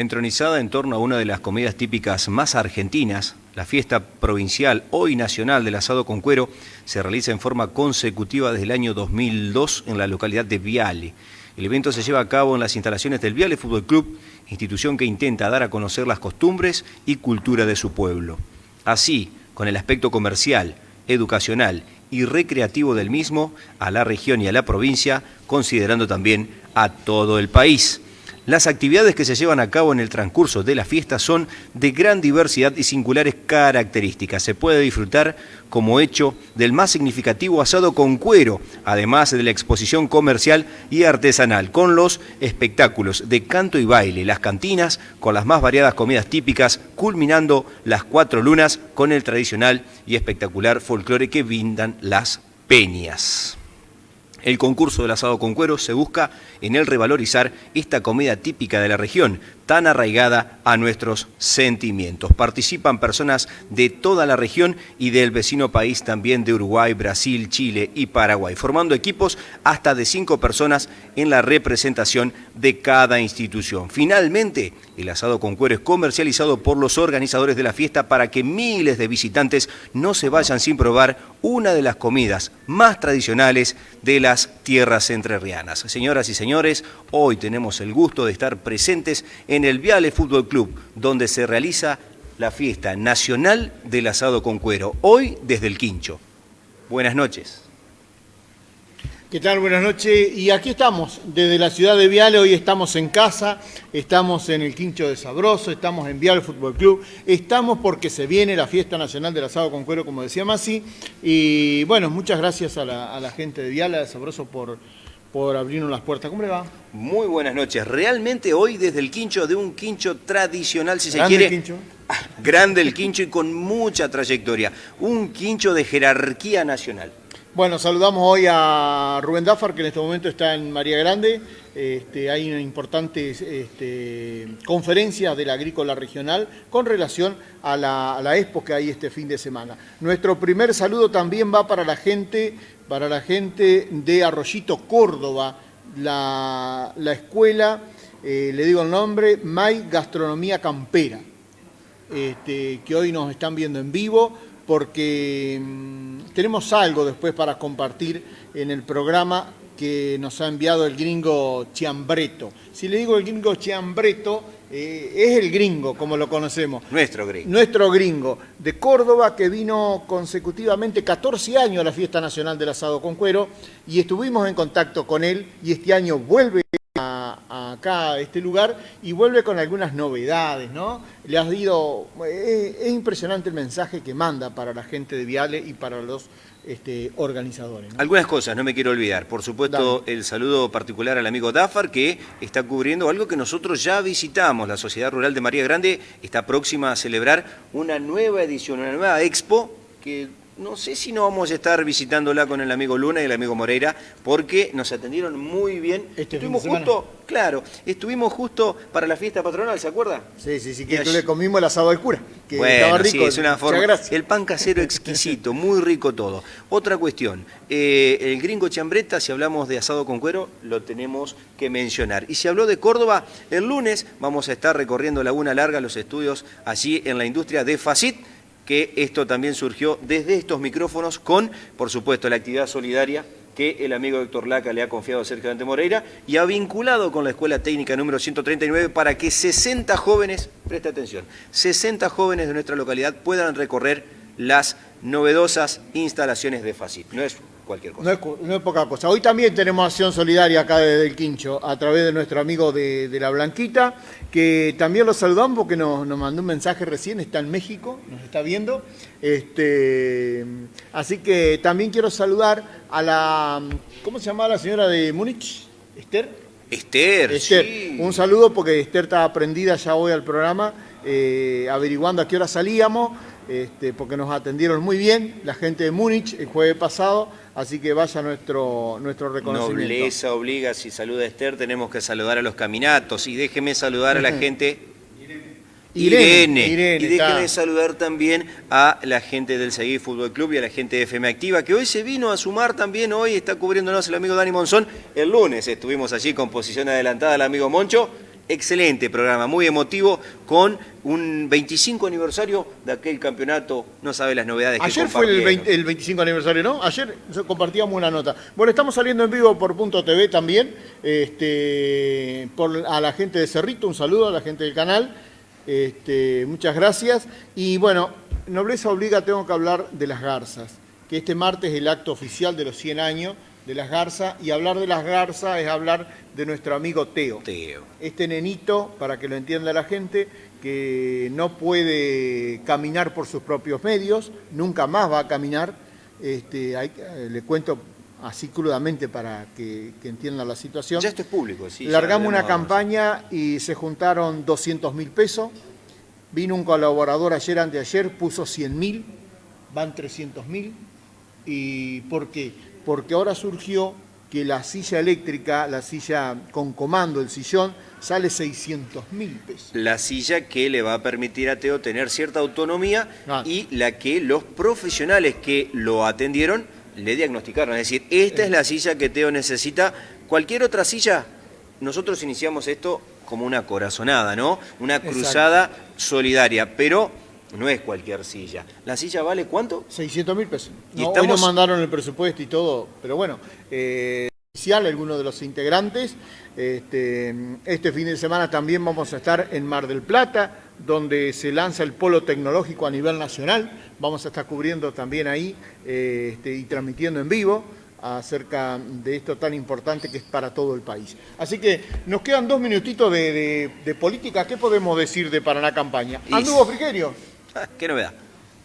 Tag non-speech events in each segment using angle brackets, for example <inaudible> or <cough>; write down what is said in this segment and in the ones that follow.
Entronizada en torno a una de las comidas típicas más argentinas, la fiesta provincial, hoy nacional del asado con cuero, se realiza en forma consecutiva desde el año 2002 en la localidad de Viale. El evento se lleva a cabo en las instalaciones del Viale Fútbol Club, institución que intenta dar a conocer las costumbres y cultura de su pueblo. Así, con el aspecto comercial, educacional y recreativo del mismo, a la región y a la provincia, considerando también a todo el país. Las actividades que se llevan a cabo en el transcurso de la fiesta son de gran diversidad y singulares características. Se puede disfrutar como hecho del más significativo asado con cuero, además de la exposición comercial y artesanal, con los espectáculos de canto y baile, las cantinas con las más variadas comidas típicas, culminando las cuatro lunas con el tradicional y espectacular folclore que brindan las peñas. El concurso del asado con cuero se busca en el revalorizar esta comida típica de la región, tan arraigada a nuestros sentimientos. Participan personas de toda la región y del vecino país también de Uruguay, Brasil, Chile y Paraguay, formando equipos hasta de cinco personas en la representación de cada institución. Finalmente, el asado con cuero es comercializado por los organizadores de la fiesta para que miles de visitantes no se vayan sin probar una de las comidas más tradicionales de las tierras entrerrianas. Señoras y señores, hoy tenemos el gusto de estar presentes en el Viale Fútbol Club, donde se realiza la fiesta nacional del asado con cuero, hoy desde el Quincho. Buenas noches. ¿Qué tal? Buenas noches. Y aquí estamos, desde la ciudad de Viale, hoy estamos en casa, estamos en el Quincho de Sabroso, estamos en Viale Fútbol Club, estamos porque se viene la fiesta nacional del asado con cuero, como decía Masi, y bueno, muchas gracias a la, a la gente de Viale, de Sabroso, por, por abrirnos las puertas. ¿Cómo le va? Muy buenas noches. Realmente hoy desde el quincho de un quincho tradicional, si se quiere. el quincho. <laughs> Grande el quincho y con mucha trayectoria. Un quincho de jerarquía nacional. Bueno, saludamos hoy a Rubén Dafar, que en este momento está en María Grande. Este, hay una importante este, conferencia de la agrícola regional con relación a la, expo que hay este fin de semana. Nuestro primer saludo también va para la gente, para la gente de Arroyito, Córdoba, la, la escuela, eh, le digo el nombre, May Gastronomía Campera, este, que hoy nos están viendo en vivo porque mm, tenemos algo después para compartir en el programa que nos ha enviado el gringo Chiambreto. Si le digo el gringo Chiambreto, eh, es el gringo, como lo conocemos. Nuestro gringo. Nuestro gringo de Córdoba que vino consecutivamente 14 años a la Fiesta Nacional del Asado con Cuero y estuvimos en contacto con él y este año vuelve a- a acá a este lugar y vuelve con algunas novedades, ¿no? Le has ido, es, es impresionante el mensaje que manda para la gente de Viale y para los este, organizadores. ¿no? Algunas cosas, no me quiero olvidar. Por supuesto, el saludo particular al amigo Dafar, que está cubriendo algo que nosotros ya visitamos. La Sociedad Rural de María Grande está próxima a celebrar una nueva edición, una nueva expo, que no sé si no vamos a estar visitándola con el amigo Luna y el amigo Moreira, porque nos atendieron muy bien. Este estuvimos justo, claro, estuvimos justo para la fiesta patronal, ¿se acuerda? Sí, sí, sí, que le comimos el asado del cura, que bueno, estaba rico. sí, es una forma. El pan casero exquisito, muy rico todo. Otra cuestión, eh, el gringo chambreta, si hablamos de asado con cuero, lo tenemos que mencionar. Y si habló de Córdoba, el lunes vamos a estar recorriendo Laguna Larga, los estudios allí en la industria de Facit, que esto también surgió desde estos micrófonos con, por supuesto, la actividad solidaria que el amigo Héctor Laca le ha confiado a Sergio Dante Moreira y ha vinculado con la Escuela Técnica número 139 para que 60 jóvenes, presta atención, 60 jóvenes de nuestra localidad puedan recorrer las novedosas instalaciones de Facit. No es cualquier cosa. No es, cu- no es poca cosa. Hoy también tenemos acción solidaria acá desde el Quincho, a través de nuestro amigo de, de La Blanquita, que también lo saludamos porque nos, nos mandó un mensaje recién, está en México, nos está viendo. Este, así que también quiero saludar a la, ¿cómo se llamaba la señora de Múnich? Esther. Esther, Esther, sí. un saludo porque Esther estaba prendida ya hoy al programa, eh, averiguando a qué hora salíamos, este, porque nos atendieron muy bien la gente de Múnich el jueves pasado, así que vaya nuestro, nuestro reconocimiento. Nobleza obliga, si saluda a Esther, tenemos que saludar a los caminatos. Y déjeme saludar a la gente. Irene, Irene, y déjeme saludar también a la gente del Seguí Fútbol Club y a la gente de FM Activa, que hoy se vino a sumar también, hoy está cubriéndonos el amigo Dani Monzón. El lunes estuvimos allí con posición adelantada el amigo Moncho. Excelente programa, muy emotivo, con un 25 aniversario de aquel campeonato, no sabe las novedades Ayer fue el, 25 aniversario, ¿no? Ayer compartíamos una nota. Bueno, estamos saliendo en vivo por Punto TV también, este, por, a la gente de Cerrito, un saludo a la gente del canal, este, muchas gracias. Y bueno, Nobleza Obliga, tengo que hablar de las garzas, que este martes es el acto oficial de los 100 años de las garzas, y hablar de las garzas es hablar de nuestro amigo Teo. Teo. Este nenito, para que lo entienda la gente, que no puede caminar por sus propios medios, nunca más va a caminar. Este, le cuento así crudamente para que, entiendan la situación. Ya esto es público, sí. Largamos una campaña y se juntaron 200 mil pesos. Vino un colaborador ayer, anteayer, puso 100 mil, van 300 mil. ¿Y por qué? Porque ahora surgió que la silla eléctrica, la silla con comando, el sillón, sale 600 mil pesos. La silla que le va a permitir a Teo tener cierta autonomía ah. y la que los profesionales que lo atendieron le diagnosticaron. Es decir, esta es la silla que Teo necesita. Cualquier otra silla, nosotros iniciamos esto como una corazonada, ¿no? Una cruzada solidaria, pero no es cualquier silla. ¿La silla vale cuánto? 600 mil pesos. Hoy nos mandaron el presupuesto y todo, pero bueno, eh, algunos de los integrantes. Este, este fin de semana también vamos a estar en Mar del Plata, donde se lanza el polo tecnológico a nivel nacional. Vamos a estar cubriendo también ahí eh, este, y transmitiendo en vivo acerca de esto tan importante que es para todo el país. Así que nos quedan dos minutitos de, política. ¿Qué podemos decir de Paraná Campaña? ¿Anduvo Frigerio? <laughs> ¿Qué novedad?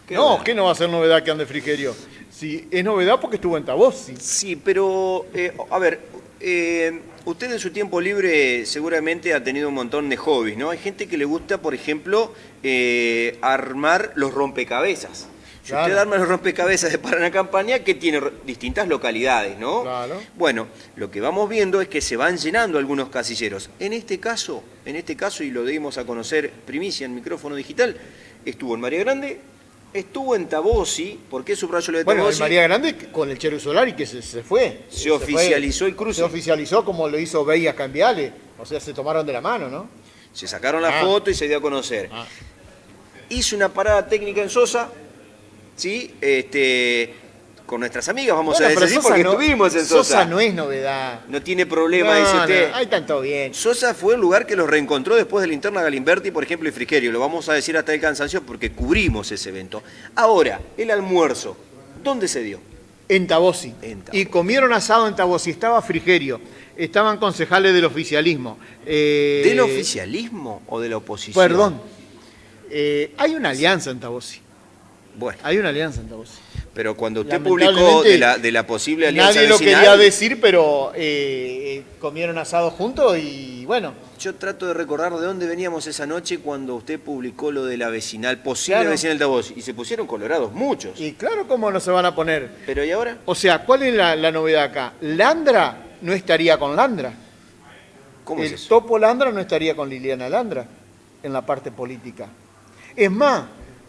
no, ¿qué no va a ser novedad que ande Frigerio? Sí, es novedad porque estuvo en Tabossi. Sí, pero, eh, a ver, eh, usted en su tiempo libre seguramente ha tenido un montón de hobbies, ¿no? Hay gente que le gusta, por ejemplo, eh, armar los rompecabezas. Si usted arma los rompecabezas de Paraná Campaña, que tiene distintas localidades, ¿no? Claro. Bueno, lo que vamos viendo es que se van llenando algunos casilleros. En este caso, en este caso, y lo dimos a conocer primicia en micrófono digital, estuvo en María Grande, estuvo en Tabosi, ¿por qué subrayo lo de Bueno, en María Grande con el Cheru Solari que se, fue. Se, oficializó el cruce. Se oficializó como lo hizo Veía Cambiale, o sea, se tomaron de la mano, ¿no? Se sacaron la ah. foto y se dio a conocer. Ah. Hizo una parada técnica en Sosa, ¿sí? Este, con nuestras amigas, vamos a decir, porque estuvimos en Sosa. Sosa no es novedad. No tiene problema, dice usted. No, hay tanto bien. Sosa fue el lugar que los reencontró después de la interna Galimberti, por ejemplo, y Frigerio. Lo vamos a decir hasta el cansancio porque cubrimos ese evento. Ahora, el almuerzo, ¿dónde se dio? En Tabosi. Y comieron asado en Tabosi. Estaba Frigerio. Estaban concejales del oficialismo. Eh, ¿Del oficialismo o de la oposición? Perdón. Eh, hay una alianza en Tabosi. Bueno. Hay una alianza en Tabosi. Pero cuando usted publicó de la, de la posible alianza Nadie lo quería decir, pero eh, comieron asado juntos y bueno. Yo trato de recordar de dónde veníamos esa noche cuando usted publicó lo de la vecinal, posible vecinal de voz, y se pusieron colorados muchos. Y claro, ¿cómo no se van a poner? ¿Pero y ahora? O sea, ¿cuál es la, novedad acá? Landra no estaría con Landra. ¿Cómo El es eso? Topo Landra no estaría con Liliana Landra en la parte política. Es más,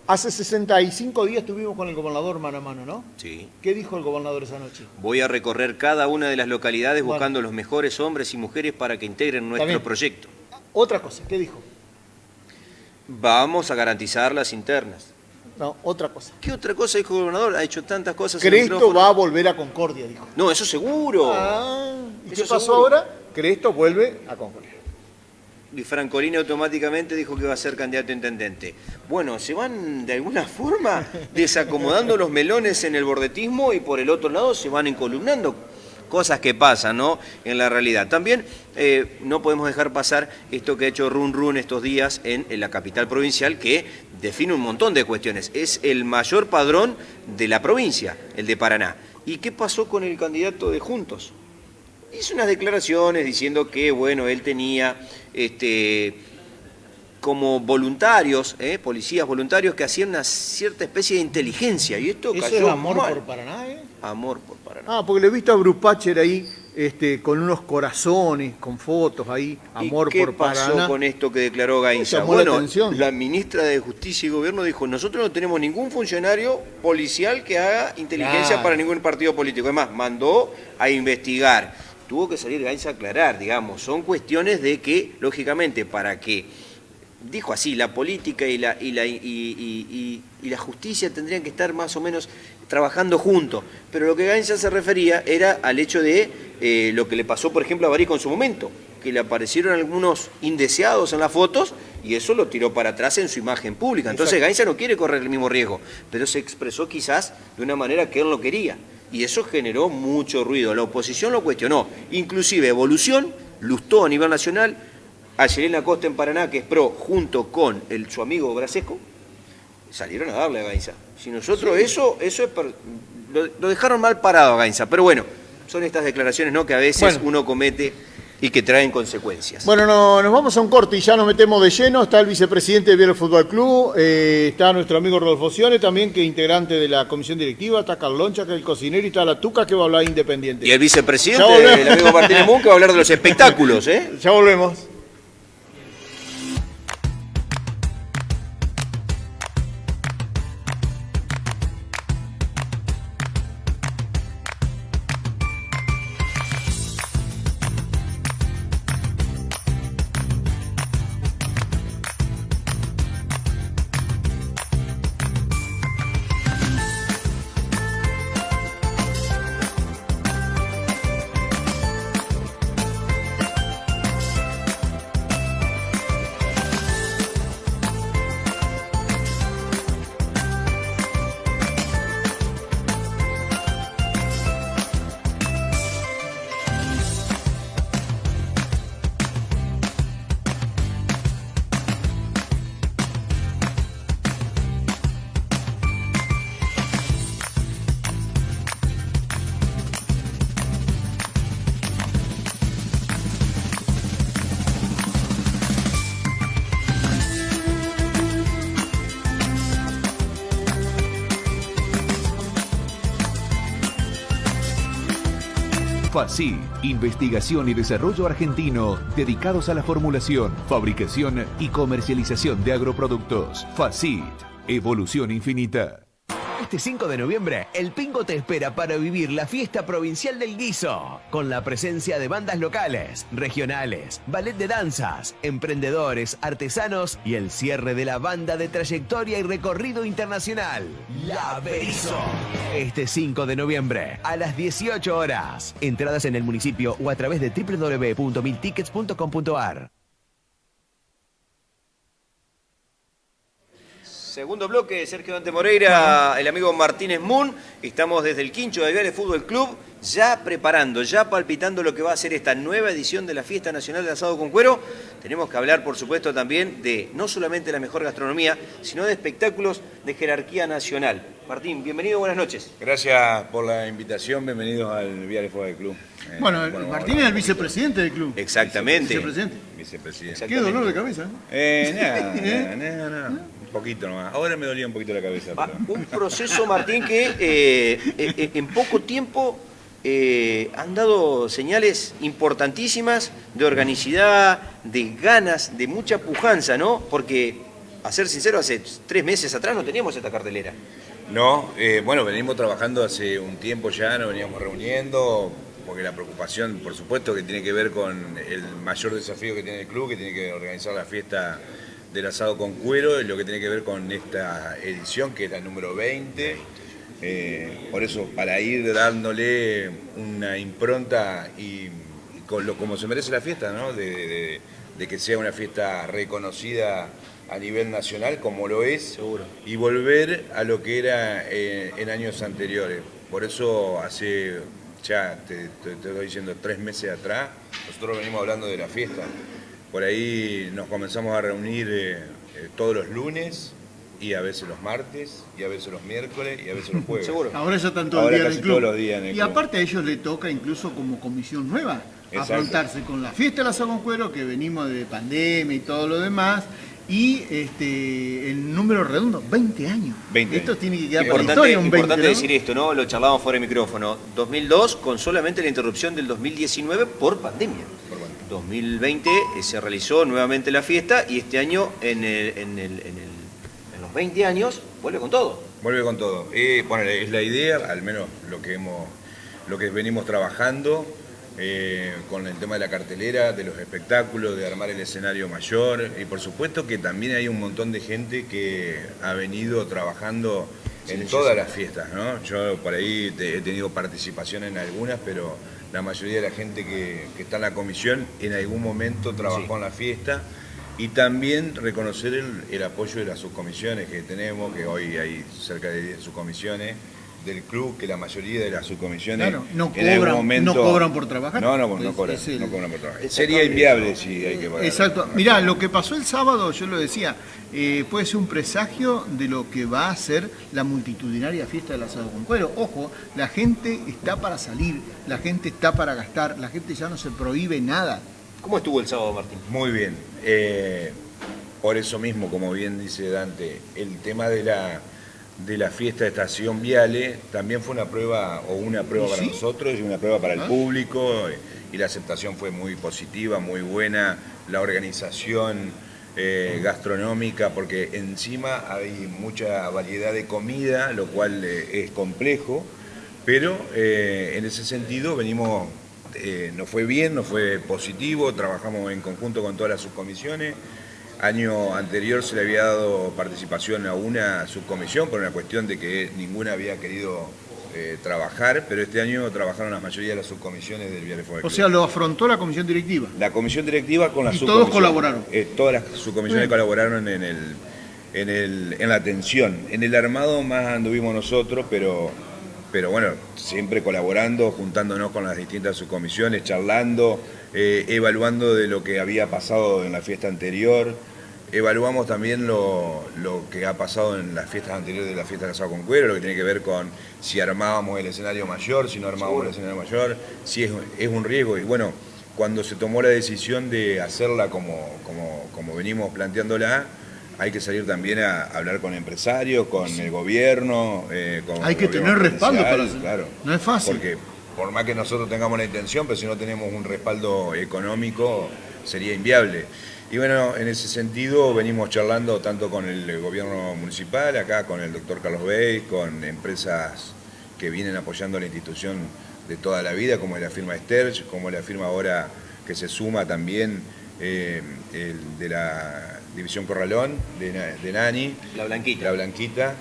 Hace 65 días estuvimos con el gobernador mano a mano, ¿no? Sí. ¿Qué dijo el gobernador esa noche? Voy a recorrer cada una de las localidades buscando los mejores hombres y mujeres para que integren nuestro proyecto. Otra cosa, ¿qué dijo? Vamos a garantizar las internas. No, otra cosa. ¿Qué otra cosa dijo el gobernador? Ha hecho tantas cosas. Cresto va a volver a Concordia, dijo. No, eso seguro. Ah, ¿y qué pasó ahora? Cresto vuelve a Concordia y Francolini automáticamente dijo que iba a ser candidato a intendente. Bueno, se van de alguna <laughs> forma desacomodando los melones en el bordetismo y por el otro lado se van encolumnando. Cosas que pasan, ¿no? En la realidad. También eh, no podemos dejar pasar esto que ha hecho Run Run estos días en, en la capital provincial, que define un montón de cuestiones. Es el mayor padrón de la provincia, el de Paraná. ¿Y qué pasó con el candidato de Juntos? hizo unas declaraciones diciendo que, bueno, él tenía este, como voluntarios, ¿eh? policías voluntarios que hacían una cierta especie de inteligencia. Y esto ¿Eso es amor por Paraná, ¿eh? Amor por Paraná. Ah, porque le he visto a Brupacher ahí este, con unos corazones, con fotos ahí, amor por Paraná. ¿Qué pasó con esto que declaró Gainza? Bueno, la, ministra de Justicia y Gobierno dijo, nosotros no tenemos ningún funcionario policial que haga inteligencia para ningún partido político. Además, mandó a investigar tuvo que salir Gainza a aclarar, digamos. Son cuestiones de que, lógicamente, para que, dijo así, la política y la, y la, y, la justicia tendrían que estar más o menos trabajando juntos. Pero lo que Gainza se refería era al hecho de eh, lo que le pasó, por ejemplo, a Barico en su momento, que le aparecieron algunos indeseados en las fotos y eso lo tiró para atrás en su imagen pública. Entonces Gainza no quiere correr el mismo riesgo, pero se expresó quizás de una manera que él no quería y eso generó mucho ruido. La oposición lo cuestionó, inclusive Evolución lustó a nivel nacional a Yelena Costa en Paraná, que es pro, junto con el, su amigo Brasesco, salieron a darle a Gainza. Si nosotros eso, eso es lo, dejaron mal parado a Gainza, pero bueno, son estas declaraciones ¿no? que a veces uno comete y que traen consecuencias. Bueno, no, nos vamos a un corte y ya nos metemos de lleno. Está el vicepresidente del Viernes Fútbol Club, eh, está nuestro amigo Rodolfo Cione, también que es integrante de la comisión directiva, está Carloncha, que es el cocinero, y está la Tuca, que va a hablar independiente. Y el vicepresidente, el amigo Martínez Mun, que va a hablar de los espectáculos. ¿eh? <laughs> Ya volvemos. Investigación y desarrollo argentino dedicados a la formulación, fabricación y comercialización de agroproductos. FACIT, evolución infinita. Este 5 de noviembre, el Pingo te espera para vivir la fiesta provincial del guiso, con la presencia de bandas locales, regionales, ballet de danzas, emprendedores, artesanos y el cierre de la banda de trayectoria y recorrido internacional, La Berizo. Este 5 de noviembre, a las 18 horas. Entradas en el municipio o a través de www.miltickets.com.ar. Segundo bloque, Sergio Dante Moreira, el amigo Martínez Moon. Estamos desde el Quincho de Viales Fútbol Club, ya preparando, ya palpitando lo que va a ser esta nueva edición de la Fiesta Nacional de Asado con Cuero. Tenemos que hablar, por supuesto, también de no solamente la mejor gastronomía, sino de espectáculos de jerarquía nacional. Martín, bienvenido, buenas noches. Gracias por la invitación, bienvenidos al Viales Fútbol Club. Eh, bueno, Martín es el vicepresidente del club. Exactamente. Vicepresidente. Vicepresidente. Qué dolor de cabeza. <laughs> Eh, nada, nada, nada poquito nomás. Ahora me dolía un poquito la cabeza. Un proceso, Martín, que eh, eh, en poco tiempo eh, han dado señales importantísimas de organicidad, de ganas, de mucha pujanza, ¿no? Porque, a ser sincero, hace tres meses atrás no teníamos esta cartelera. No, bueno, venimos trabajando hace un tiempo ya, nos veníamos reuniendo, porque la preocupación, por supuesto, que tiene que ver con el mayor desafío que tiene el club, que tiene que organizar la fiesta del asado con cuero, lo que tiene que ver con esta edición, que es la número 20. Eh, por eso, para ir dándole una impronta y, con lo, como se merece la fiesta, ¿no? de, que sea una fiesta reconocida a nivel nacional, como lo es, Seguro. y volver a lo que era eh, en años anteriores. Por eso hace, ya te, te estoy diciendo, tres meses atrás, nosotros venimos hablando de la fiesta. Por ahí nos comenzamos a reunir eh, eh, todos los lunes y a veces los martes y a veces los miércoles y a veces los <laughs> jueves. Seguro. Ahora ya están todo el día en el club. Todos los días en el y aparte a ellos les toca incluso como comisión nueva afrontarse con la fiesta de la Sagón Cuero, que venimos de pandemia y todo lo demás, y este, el número redondo, 20 años. 20 esto tiene que quedar importante, historia, un importante decir esto, ¿no? Lo charlábamos fuera de micrófono. 2002 con solamente la interrupción del 2019 por pandemia. 2020 eh, se realizó nuevamente la fiesta y este año en, los 20 años vuelve con todo. Vuelve con todo. Eh, bueno, es la idea, al menos lo que, hemos, lo que venimos trabajando. eh, con el tema de la cartelera, de los espectáculos, de armar el escenario mayor y por supuesto que también hay un montón de gente que ha venido trabajando en todas las fiestas, ¿no? Yo por ahí he tenido participación en algunas, pero la mayoría de la gente que, está en la comisión en algún momento trabajó en la fiesta y también reconocer el, el, apoyo de las subcomisiones que tenemos, que hoy hay cerca de 10 subcomisiones, del club que la mayoría de las subcomisiones no, cobran, no cobran por trabajar. No, no, no, cobran, no cobran por trabajar. Sería inviable si hay que pagar. Exacto. Mirá, lo que pasó el sábado, yo lo decía, eh, puede ser un presagio de lo que va a ser la multitudinaria fiesta del asado con cuero. Ojo, la gente está para salir, la gente está para gastar, la gente ya no se prohíbe nada. ¿Cómo estuvo el sábado, Martín? Muy bien. Eh, por eso mismo, como bien dice Dante, el tema de la de la fiesta de Estación Viale también fue una prueba, o una prueba para nosotros y una prueba para el ah. público, y la aceptación fue muy positiva, muy buena, la organización eh, gastronómica, porque encima hay mucha variedad de comida, lo cual eh, es complejo, pero eh, en ese sentido venimos, nos fue bien, nos fue positivo, trabajamos en conjunto con todas las subcomisiones, Año anterior se le había dado participación a una subcomisión por una cuestión de que ninguna había querido eh, trabajar, pero este año trabajaron la mayoría de las subcomisiones del Viale O sea, lo afrontó la comisión directiva. La comisión directiva con las ¿Y todos colaboraron? Eh, todas las subcomisiones colaboraron en, el, en, el, en la atención. En el armado más anduvimos nosotros, pero, pero bueno, siempre colaborando, juntándonos con las distintas subcomisiones, charlando, eh, evaluando de lo que había pasado en la fiesta anterior, evaluamos también lo, que ha pasado en las fiestas anteriores de la fiesta de Asado con Cuero, lo que tiene que ver con si armábamos el escenario mayor, si no armábamos el escenario mayor, si es, un riesgo. Y bueno, cuando se tomó la decisión de hacerla como, como, venimos planteándola, hay que salir también a hablar con empresarios, con el gobierno. Eh, hay que tener respaldo para eso. Claro. No es fácil. Porque por más que nosotros tengamos la intención, pero si no tenemos un respaldo económico, sería inviable. Y bueno, en ese sentido venimos charlando tanto con el gobierno municipal, acá con el doctor Carlos Bey, con empresas que vienen apoyando la institución de toda la vida, como la firma Sterch, como la firma ahora que se suma también eh, el de la División Corralón, de, Nani. La Blanquita. La Blanquita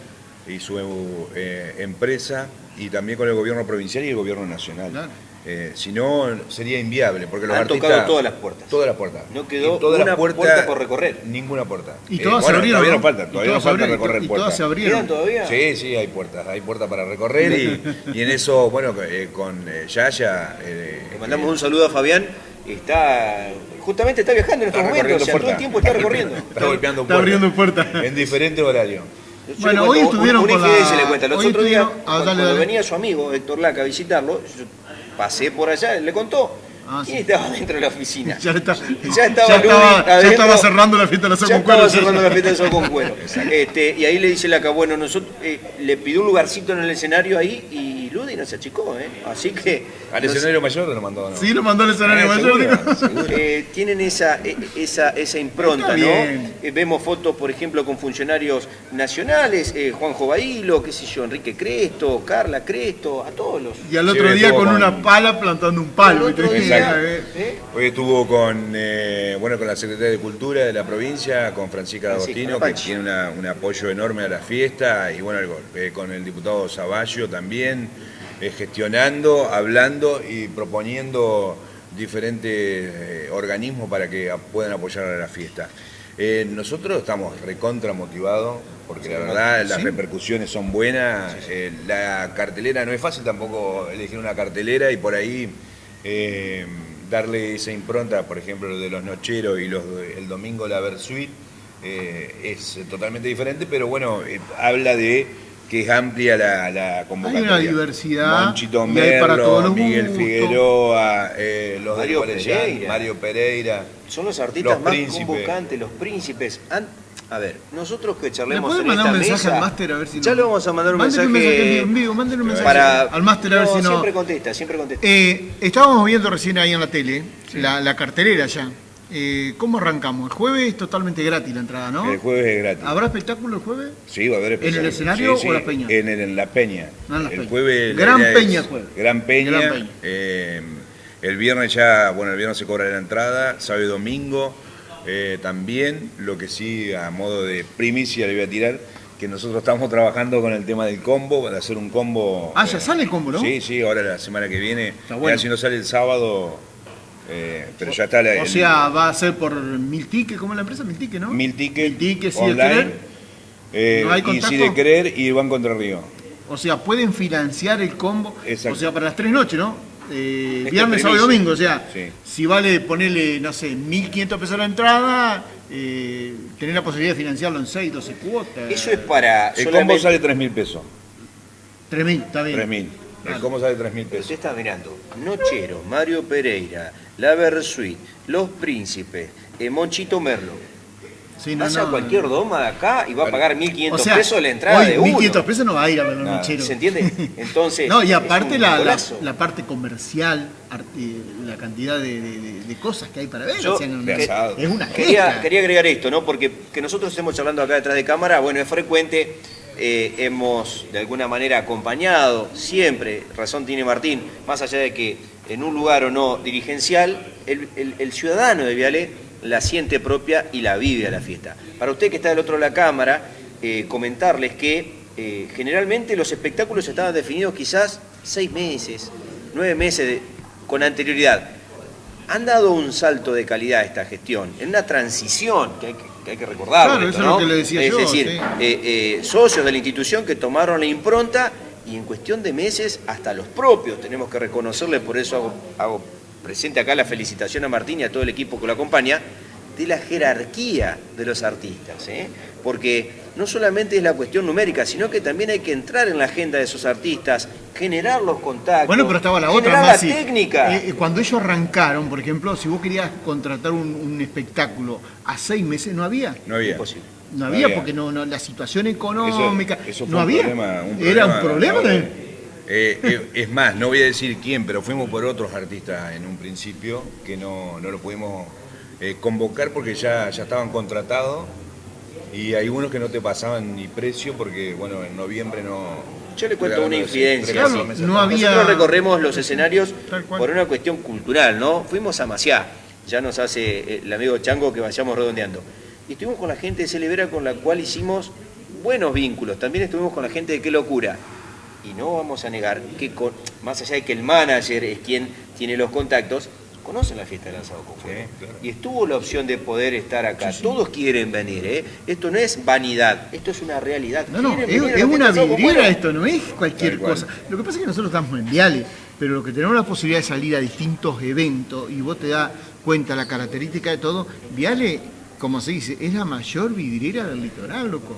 y su eh, empresa y también con el gobierno provincial y el gobierno nacional. Eh, si no, sería inviable. Porque los Han tocado todas las puertas. Todas las puertas. No quedó una puerta por recorrer. Ninguna puerta. Y todas eh, se abrieron. Todavía nos falta, todavía nos falta recorrer y puertas. todas se abrieron. todavía? Sí, sí, hay puertas. Hay puertas para recorrer y, y en eso, bueno, eh, con Yaya. Le mandamos un saludo a Fabián. Está justamente está viajando en estos momentos, o sea, todo el tiempo está recorriendo. <laughs> está golpeando puertas. Está abriendo puertas. En diferente horario bueno, hoy estuvieron un, con la... se le cuenta. Los otros días, ah, cuando, venía su amigo Héctor Laca a visitarlo, yo pasé por allá, le contó. Ah, y estaba dentro de la oficina. <laughs> Ya, está, ya estaba, ya estaba, ya estaba cerrando la fiesta de la con cuero. Estaba cerrando la fiesta de con cuero. Este, y ahí le dice Laca, bueno, nosotros eh, le pidió un lugarcito en el escenario ahí y Ludi no se achicó, ¿eh? Así que... ¿Al escenario mayor lo mandó? ¿no? Sí, lo mandó al escenario ah, mayor. <laughs> Eh, tienen esa, e, esa, esa impronta, ¿no? Eh, vemos fotos, por ejemplo, con funcionarios nacionales, eh, Juanjo Bailo, qué sé yo, Enrique Cresto, Carla Cresto, a todos los... Y al otro día con, una pala plantando un palo. Hoy estuvo con, bueno, con la Secretaría de Cultura de la provincia, con Francisca D'Agostino, que tiene un apoyo enorme a la fiesta, y bueno, con el diputado Zavallo también. Eh, gestionando, hablando y proponiendo diferentes eh, organismos para que puedan apoyar a la fiesta. Eh, nosotros estamos recontra motivados porque la verdad las repercusiones son buenas. la cartelera no es fácil tampoco elegir una cartelera y por ahí darle esa impronta, por ejemplo, lo de los nocheros y los, el domingo la Versuit, es totalmente diferente, pero bueno, habla de que es amplia la, la convocatoria. Hay una diversidad. Monchito Merlo, Miguel Figueroa, eh, los Mario Pereira. Mario Pereira. Son los artistas más convocantes, los príncipes. A ver, nosotros que charlemos en esta un mensaje al máster a ver si Ya le vamos a mandar un mensaje, un mensaje en vivo, mándenle un mensaje al máster a ver si no... siempre contesta, siempre contesta. Eh, estábamos viendo recién ahí en la tele, la, la cartelera ya. Eh, ¿Cómo arrancamos? El jueves es totalmente gratis la entrada, ¿no? El jueves es gratis. ¿Habrá espectáculo el jueves? Sí, va a haber espectáculo. ¿En el escenario o la peña? En, la peña. No, en la el jueves. Gran peña jueves. Gran peña. Gran peña. Eh, El viernes ya, bueno, el viernes se cobra la entrada, sábado y domingo eh, también, lo que sí, a modo de primicia le voy a tirar, que nosotros estamos trabajando con el tema del combo, de hacer un combo. Ah, ya sale el combo, ¿no? Sí, sí, ahora la semana que viene. Está bueno. Si no sale el sábado, eh, pero ya está la, O el- sea, va a ser por mil tickets, ¿cómo es la empresa? Mil tickets, ¿no? mil tickets, Mil tickets, sí, de querer. eh, ¿No hay y si de querer y Banco Entre Río. O sea, pueden financiar el combo. Exacto. O sea, para las tres noches, ¿no? Eh, Esta viernes, sábado y domingo. O sea, Sí. si vale ponerle, no sé, 1.500 pesos la entrada, eh, tener la posibilidad de financiarlo en 6, 12 cuotas. Eso es para El solamente... combo sale 3 mil pesos. 3.000, está bien. 3 mil. El Claro. combo sale 3 mil pesos. Usted está mirando Nochero, Mario Pereira, La Versuit, Los Príncipes, eh, Monchito Merlo. Sí, no, Pasa no, cualquier doma de acá y va a pagar 1.500 O sea, pesos la entrada hoy de uno. 1.500 pesos no va a ir a ver nocheros. ¿Se entiende? <laughs> Entonces, No, y aparte un la, la, parte comercial, la cantidad de, de- cosas que hay para ver. Yo- o sea, no- es una Quería, quería agregar esto, ¿no? Porque que nosotros estemos charlando acá detrás de cámara, bueno, es frecuente, eh, hemos de alguna manera acompañado siempre, razón tiene Martín, más allá de que en un lugar o no dirigencial, el, el- el ciudadano de Viale la siente propia y la vive a la fiesta. Para usted que está del otro de la cámara, eh, comentarles que eh, generalmente los espectáculos estaban definidos quizás seis meses, nueve meses de- con anterioridad han dado un salto de calidad a esta gestión, en una transición que hay que, que hay que recordarlo. Claro, esto, eso es lo ¿no? que le decía es yo, decir, sí. eh, eh, socios de la institución que tomaron la impronta y en cuestión de meses hasta los propios tenemos que reconocerle, por eso hago, hago presente acá la felicitación a Martín y a todo el equipo que lo acompaña, de la jerarquía de los artistas, ¿eh? porque no solamente es la cuestión numérica, sino que también hay que entrar en la agenda de esos artistas, generar los contactos, Bueno, pero estaba la otra generar más. la técnica. Eh, cuando ellos arrancaron, por ejemplo, si vos querías contratar un, un espectáculo a seis meses, no había. No había. Imposible. No No había porque no, no- la situación económica. Eso- eso fue no un había. problema- un Era un problema, problema. No. Eh, eh, es más, no voy a decir quién, pero fuimos por otros artistas en un principio que no, no lo pudimos eh, convocar porque ya, ya estaban contratados y hay unos que no te pasaban ni precio porque, bueno, en noviembre no... Yo le cuento una infidencia. no atrás. había- Nosotros recorremos los escenarios por una cuestión cultural, ¿no? Fuimos a Maciá, ya nos hace el amigo Chango que vayamos redondeando. Y estuvimos con la gente de Celebera con la cual hicimos buenos vínculos. También estuvimos con la gente de Qué Locura. Y no vamos a negar que, con- más allá de que el manager es quien tiene los contactos, conocen la fiesta del lanzado con fuego. Sí, claro. Y estuvo la opción de poder estar acá. Todos quieren venir, ¿eh? Esto no es vanidad, esto es una realidad. No, no, es, es una vidriera esto, no es cualquier cosa. Lo que pasa es que nosotros estamos en Viale, pero lo que tenemos la posibilidad de salir a distintos eventos y vos te das cuenta la característica de todo, Viale, como se dice, es la mayor vidriera del litoral, loco.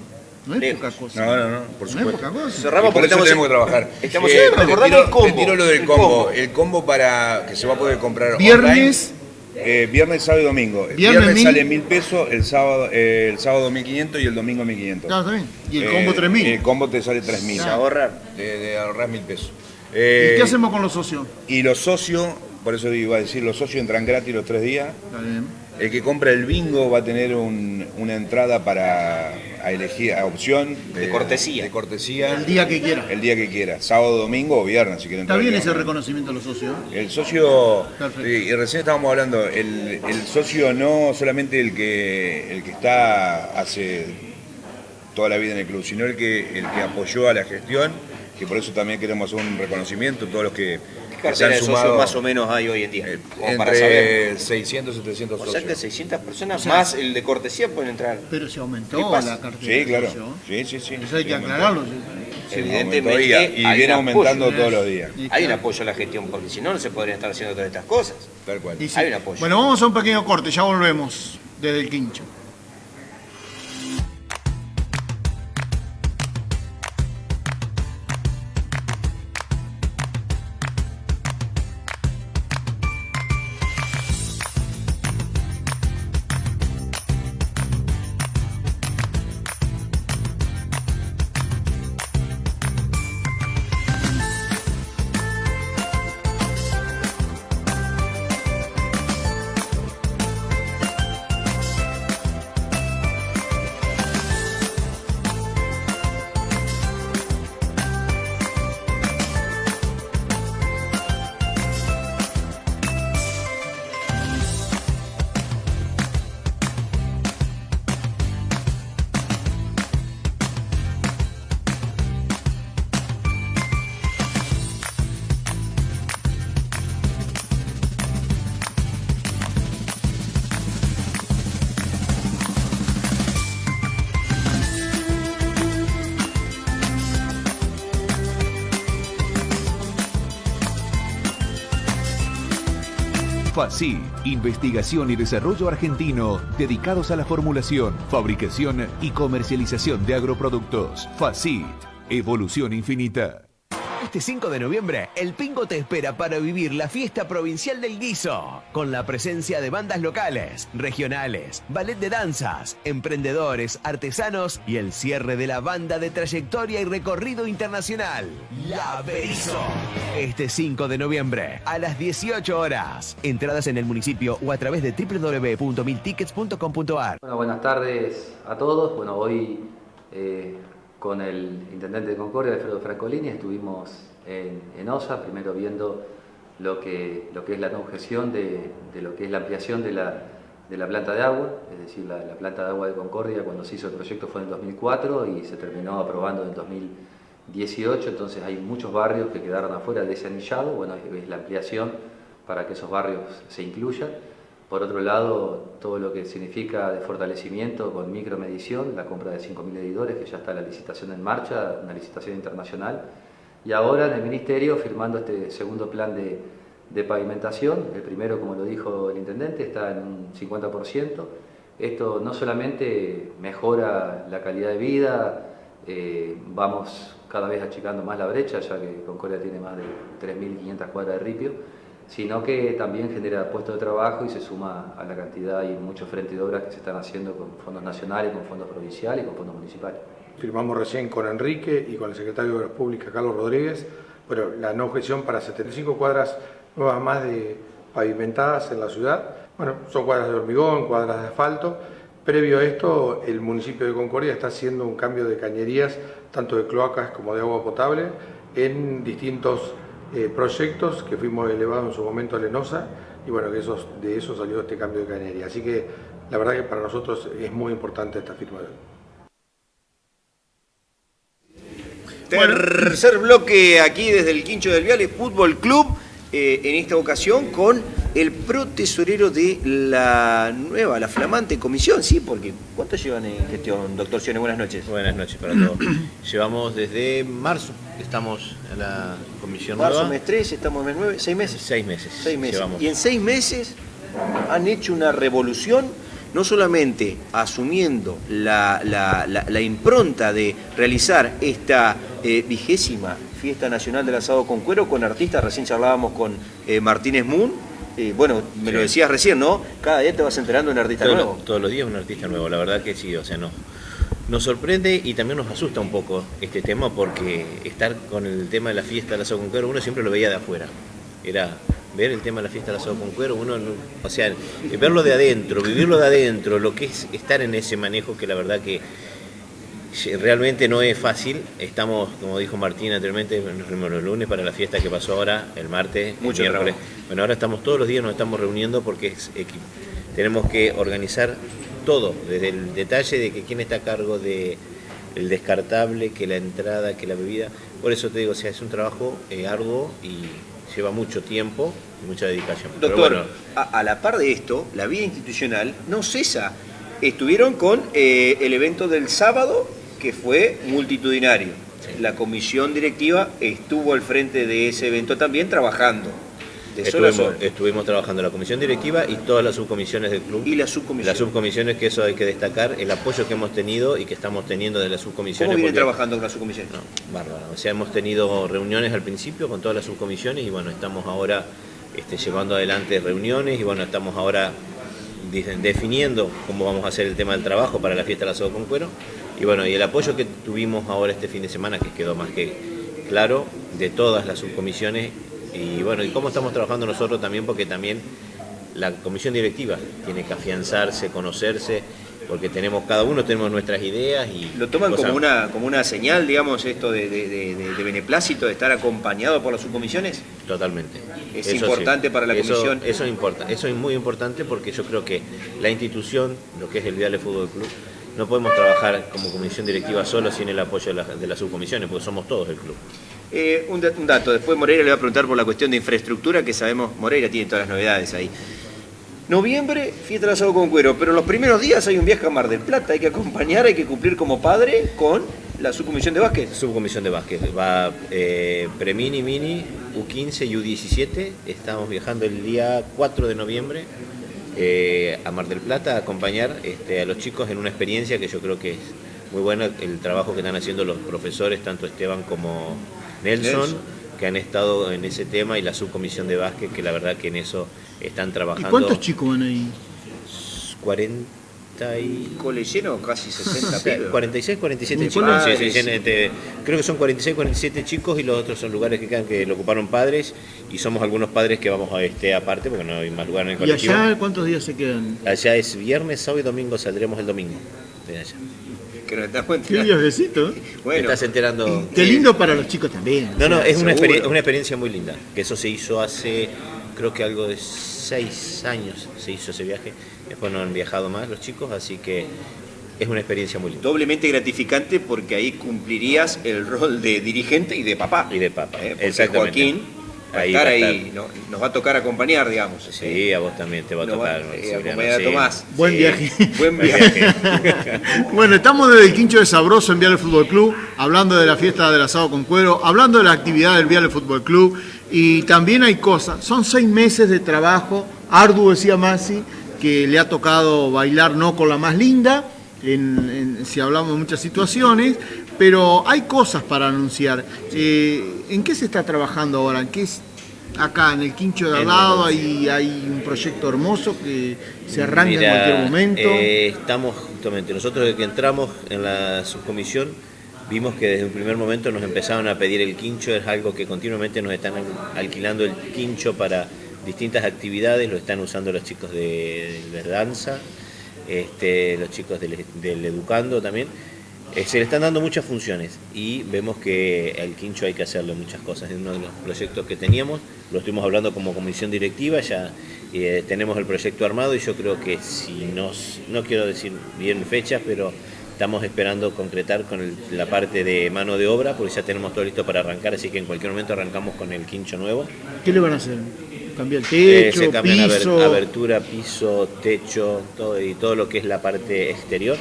No es Lejos. poca cosa. No, no, no, por No es supuesto. poca cosa. Cerramos por porque eso estamos tenemos en- que trabajar. Estamos Eh, tiro- el combo. te tiro lo del El combo. combo. El combo para que se va a poder comprar Viernes. online. Eh, viernes, sábado y domingo. El Viernes viernes, mil. sale mil pesos, el sábado, eh, el sábado 1500 y el domingo 1500. Claro, está bien. Y el Eh, combo 3000. El combo te sale 3000. Se ahorra. De, de ahorrar mil pesos. ¿Y Eh, qué hacemos con los socios? y los socios, por eso iba a decir, los socios entran gratis los tres días. Está bien. El que compra el bingo va a tener un- una entrada para a elegir a opción De cortesía. De cortesía. El día que quiera. El día que quiera, sábado, domingo o viernes, si quieren. Está bien ese reconocimiento a los socios. El socio, Perfecto. sí, y recién estábamos hablando, el, el socio no solamente el que, el que está hace toda la vida en el club, sino el que, el que apoyó a la gestión, que por eso también queremos hacer un reconocimiento a todos los que, ¿Qué cartera de socios más o menos hay hoy en día? eh, Como para saber. entre 600 y 700 O sea que socios. 600 personas O sea, más el de cortesía pueden entrar. Pero se ¿Qué aumentó la cartera Sí, de claro. socios. Sí, sí, sí. Eso hay Sí, que aclararlo. Evidentemente y, viene aumentando apoyo. todos los días. Hay un apoyo a la gestión, porque si no, no se podrían estar haciendo todas estas cosas. Tal cual. Sí. Hay un apoyo. Bueno, vamos a un pequeño corte, ya volvemos desde el quincho. FACI, investigación y desarrollo argentino dedicados a la formulación, fabricación y comercialización de agroproductos. FACIT, evolución infinita. Este 5 de noviembre, el Pingo te espera para vivir la fiesta provincial del guiso, con la presencia de bandas locales, regionales, ballet de danzas, emprendedores, artesanos y el cierre de la banda de trayectoria y recorrido internacional, La Berizo. Este 5 de noviembre, a las 18 horas. Entradas en el municipio o a través de www.miltickets.com.ar. Bueno, buenas tardes a todos. Bueno, hoy eh, con el intendente de Concordia, Alfredo Francolini, estuvimos en, OSA, primero viendo lo que, es la no objeción de, lo que es la ampliación de la, planta de agua, es decir, la, la, planta de agua de Concordia cuando se hizo el proyecto fue en 2004 y se terminó aprobando en 2018, entonces hay muchos barrios que quedaron afuera de ese anillado, bueno, es la ampliación para que esos barrios se incluyan. Por otro lado, todo lo que significa de fortalecimiento con micromedición, la compra de 5.000 editores, que ya está la licitación en marcha, una licitación internacional. Y ahora en el Ministerio firmando este segundo plan de, de pavimentación. El primero, como lo dijo el Intendente, está en un 50%. Esto no solamente mejora la calidad de vida, eh, vamos cada vez achicando más la brecha, ya que Concordia tiene más de 3.500 cuadras de ripio, sino que también genera puestos de trabajo y se suma a la cantidad y muchos frentes de obras que se están haciendo con fondos nacionales, con fondos provinciales y con fondos municipales. Firmamos recién con Enrique y con el secretario de Obras Públicas, Carlos Rodríguez, bueno, la no objeción para 75 cuadras nuevas más de pavimentadas en la ciudad. Bueno, son cuadras de hormigón, cuadras de asfalto. Previo a esto, el municipio de Concordia está haciendo un cambio de cañerías, tanto de cloacas como de agua potable, en distintos eh, proyectos que fuimos elevados en su momento a Lenosa y bueno, que esos, de eso salió este cambio de cañería. Así que la verdad que para nosotros es muy importante esta firma. Tercer bloque aquí desde el Quincho del Viale Fútbol Club, eh, en esta ocasión con el protesorero de la nueva, la flamante comisión, sí, porque ¿cuánto llevan en gestión, doctor Sione? Buenas noches. Buenas noches para todos. <clears throat> Llevamos desde marzo, estamos en la comisión marzo, nueva. mes 3, estamos en mes 9, ¿seis meses? Seis meses. Seis meses. Llevamos. Y en seis meses han hecho una revolución, no solamente asumiendo la, la- la- la impronta de realizar esta eh, vigésima Fiesta Nacional del Asado con Cuero con artistas, recién charlábamos con eh, Martínez Moon, eh, bueno, me lo decías recién, ¿no? Cada día te vas enterando de un artista nuevo. todos los días un artista nuevo, la verdad que sí, o sea, no. Nos sorprende y también nos asusta un poco este tema porque estar con el tema de la fiesta del asado con cuero, uno siempre lo veía de afuera. Era ver el tema de la fiesta del asado con cuero, uno, no- o sea, verlo de adentro, vivirlo de adentro, lo que es estar en ese manejo que la verdad que realmente no es fácil. Estamos, como dijo Martín anteriormente, nos reunimos los lunes para la fiesta que pasó ahora, el martes, el Mucho miércoles. trabajo. Bueno, ahora estamos todos los días, nos estamos reuniendo porque es equi- tenemos que organizar todo, desde el detalle de que quién está a cargo de el descartable, que la entrada, que la bebida. Por eso te digo, o sea, es un trabajo eh, arduo y lleva mucho tiempo y mucha dedicación. Pero Doctor, bueno, a, a la par de esto, la vida institucional no cesa. Estuvieron con eh, el evento del sábado, que fue multitudinario. La comisión directiva estuvo al frente de ese evento también trabajando. De estuvimos, sol. estuvimos trabajando la comisión directiva y todas las subcomisiones del club. Y las subcomisiones. Las subcomisiones, que eso hay que destacar, el apoyo que hemos tenido y que estamos teniendo de las subcomisiones. ¿Cómo porque- trabajando con las subcomisiones? No, bárbaro. O sea, hemos tenido reuniones al principio con todas las subcomisiones y bueno, estamos ahora este, llevando adelante reuniones y bueno, estamos ahora definiendo cómo vamos a hacer el tema del trabajo para la fiesta del asado con cuero. Y bueno, y el apoyo que tuvimos ahora este fin de semana, que quedó más que claro, de todas las subcomisiones. Y bueno, y cómo estamos trabajando nosotros también, porque también la comisión directiva tiene que afianzarse, conocerse, porque tenemos, cada uno tenemos nuestras ideas y ¿Lo toman cosas- como una, como una señal, digamos, esto de, de- de- de- de beneplácito, de estar acompañado por las subcomisiones? Totalmente. Es importante para la Eso- comisión. Eso, importa, eso es muy importante porque yo creo que la institución, lo que es el Viale Fútbol Club, no podemos trabajar como comisión directiva solo sin el apoyo de, la- de las subcomisiones, porque somos todos el club. Eh, un, da- un dato, después Moreira le va a preguntar por la cuestión de infraestructura, que sabemos, Moreira tiene todas las novedades ahí. Noviembre, fiesta del asado con cuero, pero los primeros días hay un viaje a Mar del Plata, hay que acompañar, hay que cumplir como padre con la subcomisión de básquet. Subcomisión de básquet. Va eh, Premini, Mini, U15 y U17. Estamos viajando el día 4 de noviembre eh, a Mar del Plata a acompañar este, a los chicos en una experiencia que yo creo que es muy buena el trabajo que están haciendo los profesores, tanto Esteban como Nelson, Nelson. que han estado en ese tema y la subcomisión de básquet, que la verdad que en eso están ¿Y trabajando. cuántos chicos van ahí? 40 y... Cole lleno, casi 60 pibes. 46, 47 ¿En chicos. Sí, sí, Ah, sí, sí. este, creo que son 46, 47 chicos y los otros son lugares que quedan que lo ocuparon padres y somos algunos padres que vamos a este aparte porque no hay más lugar en el ¿Y colectivo. allá cuántos días se quedan? Allá es viernes, sábado y domingo, saldremos el domingo de allá. Que nos estamos Qué enterando. viajecito. ¿eh? <laughs> ¿Te Bueno, estás enterando? Qué lindo para los chicos también. No, no, es una, seguro. experien- una experiencia muy linda. Que eso se hizo hace, creo que algo de seis años se hizo ese viaje. Después no han viajado más los chicos, así que es una experiencia muy linda. doblemente gratificante porque ahí cumplirías el rol de dirigente y de papá. Y de papá, Eh, porque. Joaquín a Ahí estar va ahí, estar. no- nos va a tocar acompañar, digamos. Sí, a vos también te va a Nos tocar. eh, Maximiliano, acompañar a sí. Tomás. Buen Sí. viaje. <laughs> Buen viaje. <laughs> Bueno, estamos desde el Quincho de Sabroso en Viale Fútbol Club, hablando de la fiesta del asado con cuero, hablando de la actividad del Viale Fútbol Club y también hay cosas. Son seis meses de trabajo arduo, decía Masi, que le ha tocado bailar no con la más linda, en- en- si hablamos de muchas situaciones, pero hay cosas para anunciar. Eh, ¿En qué se está trabajando ahora? ¿En qué es acá en el Quincho de al lado? la- Hay, hay un proyecto hermoso que se arranca Mira, en cualquier momento. eh, estamos justamente, nosotros desde que entramos en la subcomisión, vimos que desde un primer momento nos empezaron a pedir el quincho, es algo que continuamente nos están alquilando el quincho para distintas actividades, lo están usando los chicos de, de danza, este, los chicos del, del educando también. Eh, se le están dando muchas funciones y vemos que al quincho hay que hacerle muchas cosas. Es uno de los proyectos que teníamos, lo estuvimos hablando como comisión directiva, ya eh, tenemos el proyecto armado y yo creo que si nos, no quiero decir bien fechas, pero estamos esperando concretar con el- la parte de mano de obra, porque ya tenemos todo listo para arrancar, así que en cualquier momento arrancamos con el quincho nuevo. ¿Qué le van a hacer? ¿Cambiar el Eh, techo, se cambian piso? abertura, piso, techo, todo, y todo lo que es la parte exterior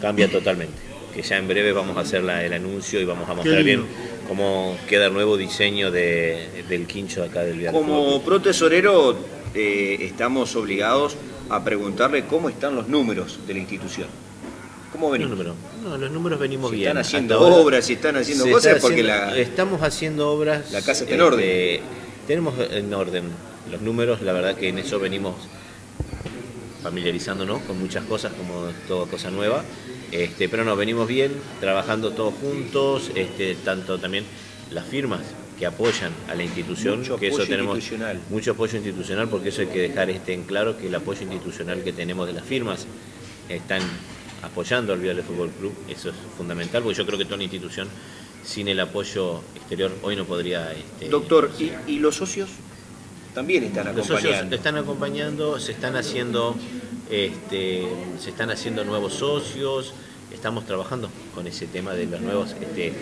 cambia totalmente. Que ya en breve vamos a hacer la- el anuncio y vamos a mostrar bien cómo queda el nuevo diseño de- del quincho de acá del Vial Como pro tesorero eh, estamos obligados a preguntarle cómo están los números de la institución. ¿Cómo Los venimos? números, no, los números venimos Si bien. están Hasta haciendo ahora obras, si están haciendo cosas, está porque haciendo- la... Estamos haciendo obras. la casa está en orden. este, Tenemos en orden los números, la verdad que en eso venimos familiarizándonos con muchas cosas, como toda cosa nueva. Este, pero no, venimos bien, trabajando todos juntos, este, tanto también las firmas que apoyan a la institución, Mucho que eso tenemos institucional. mucho apoyo institucional, porque eso hay que dejar este en claro que el apoyo institucional que tenemos de las firmas están apoyando al Vial de Fútbol Club, eso es fundamental, porque yo creo que toda una institución sin el apoyo exterior hoy no podría este, Doctor, ¿y, y los socios? También están los socios acompañando. están acompañando, se están haciendo, este, se están haciendo nuevos socios, estamos trabajando con ese tema de los nuevos este,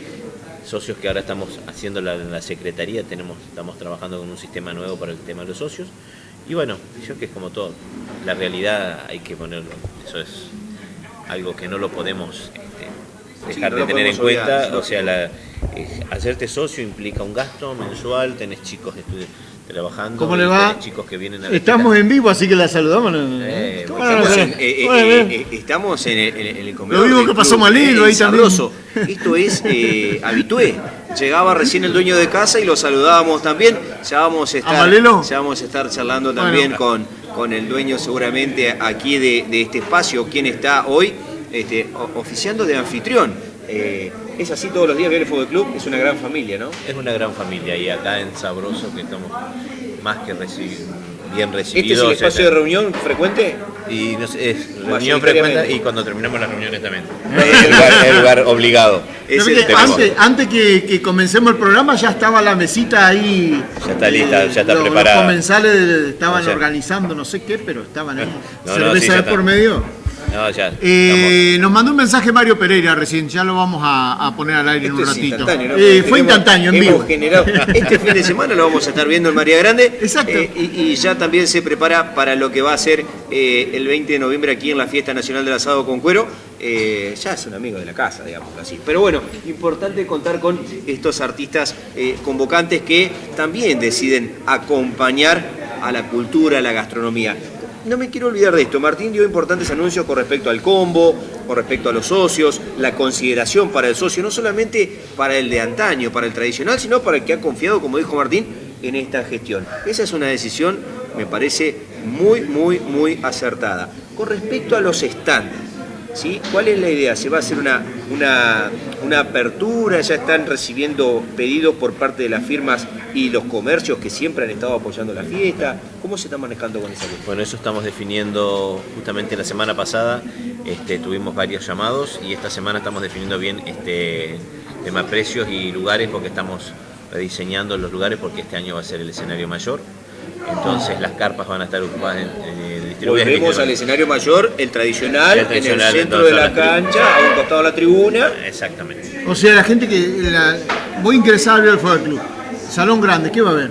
socios que ahora estamos haciendo la, en la secretaría, tenemos, estamos trabajando con un sistema nuevo para el tema de los socios. Y bueno, yo que es como todo, la realidad hay que ponerlo, eso es algo que no lo podemos este, Sí, dejar no de tener en cuenta, o sea, la, eh, hacerte socio implica un gasto mensual, tenés chicos estu- trabajando, ¿Cómo le va? chicos que vienen a Estamos en vivo, así que la saludamos. Eh, ¿Cómo bueno, no la Estamos en, eh, eh, eh, estamos en el, en el- comedor. Lo mismo del que pasó Malilo ahí también. sabroso. Esto es eh, habitué. Llegaba recién el dueño de casa y lo saludábamos también. Ya vamos a estar, Malelo? ya vamos a estar charlando también con, con el dueño seguramente aquí de, de este espacio, quien está hoy este, oficiando de anfitrión. Eh, es así todos los días, Viale Fútbol Club, es una gran familia, ¿no? Es una gran familia y acá en Sabroso que estamos más que bien ¿Este es recibidos. el espacio de reunión frecuente? Y no sé, es reunión frecuente y cuando terminamos las reuniones también. el, lugar, el lugar obligado. <laughs> Es ¿Sabe el antes, antes que, que comencemos el programa ya estaba la mesita ahí. Ya está lista, ya está los, preparada. Los comensales estaban O sea- organizando no sé qué, pero estaban ahí. <laughs> No, no, Cerveza sí, de por medio. No, ya. Eh, nos mandó un mensaje Mario Pereira recién, ya lo vamos a, a poner al aire en un Esto es ratito. instantáneo, ¿no? Eh, Porque fue instantáneo, en vivo. generado- <laughs> este fin de semana lo vamos a estar viendo en María Grande. Exacto. Eh, y, y ya también se prepara para lo que va a ser eh, el 20 de noviembre aquí en la Fiesta Nacional del Asado con Cuero. Ya es un amigo de la casa, digamos así. Pero bueno, importante contar con estos artistas convocantes que también deciden acompañar a la cultura, a la gastronomía. No me quiero olvidar de esto. Martín dio importantes anuncios con respecto al combo, con respecto a los socios, la consideración para el socio, no solamente para el de antaño, para el tradicional, sino para el que ha confiado, como dijo Martín, en esta gestión. Esa es una decisión, me parece, muy, muy, muy acertada. Con respecto a los stands, ¿sí? ¿cuál es la idea? ¿Se va a hacer una, una, una apertura? ¿Ya están recibiendo pedidos por parte de las firmas y los comercios que siempre han estado apoyando la fiesta? ¿Cómo se está manejando con esa cuestión? Bueno, eso estamos definiendo justamente la semana pasada. Este, tuvimos varios llamados y esta semana estamos definiendo bien este tema precios y lugares porque estamos rediseñando los lugares porque este año va a ser el escenario mayor. Entonces las carpas van a estar ocupadas en, Volvemos al 29. escenario mayor, el tradicional, El tradicional, en el centro de la cancha, a un costado de la tribuna. Exactamente. O sea, la gente que la, voy a ingresar a ver el Fútbol Club. Salón grande, ¿qué va a haber?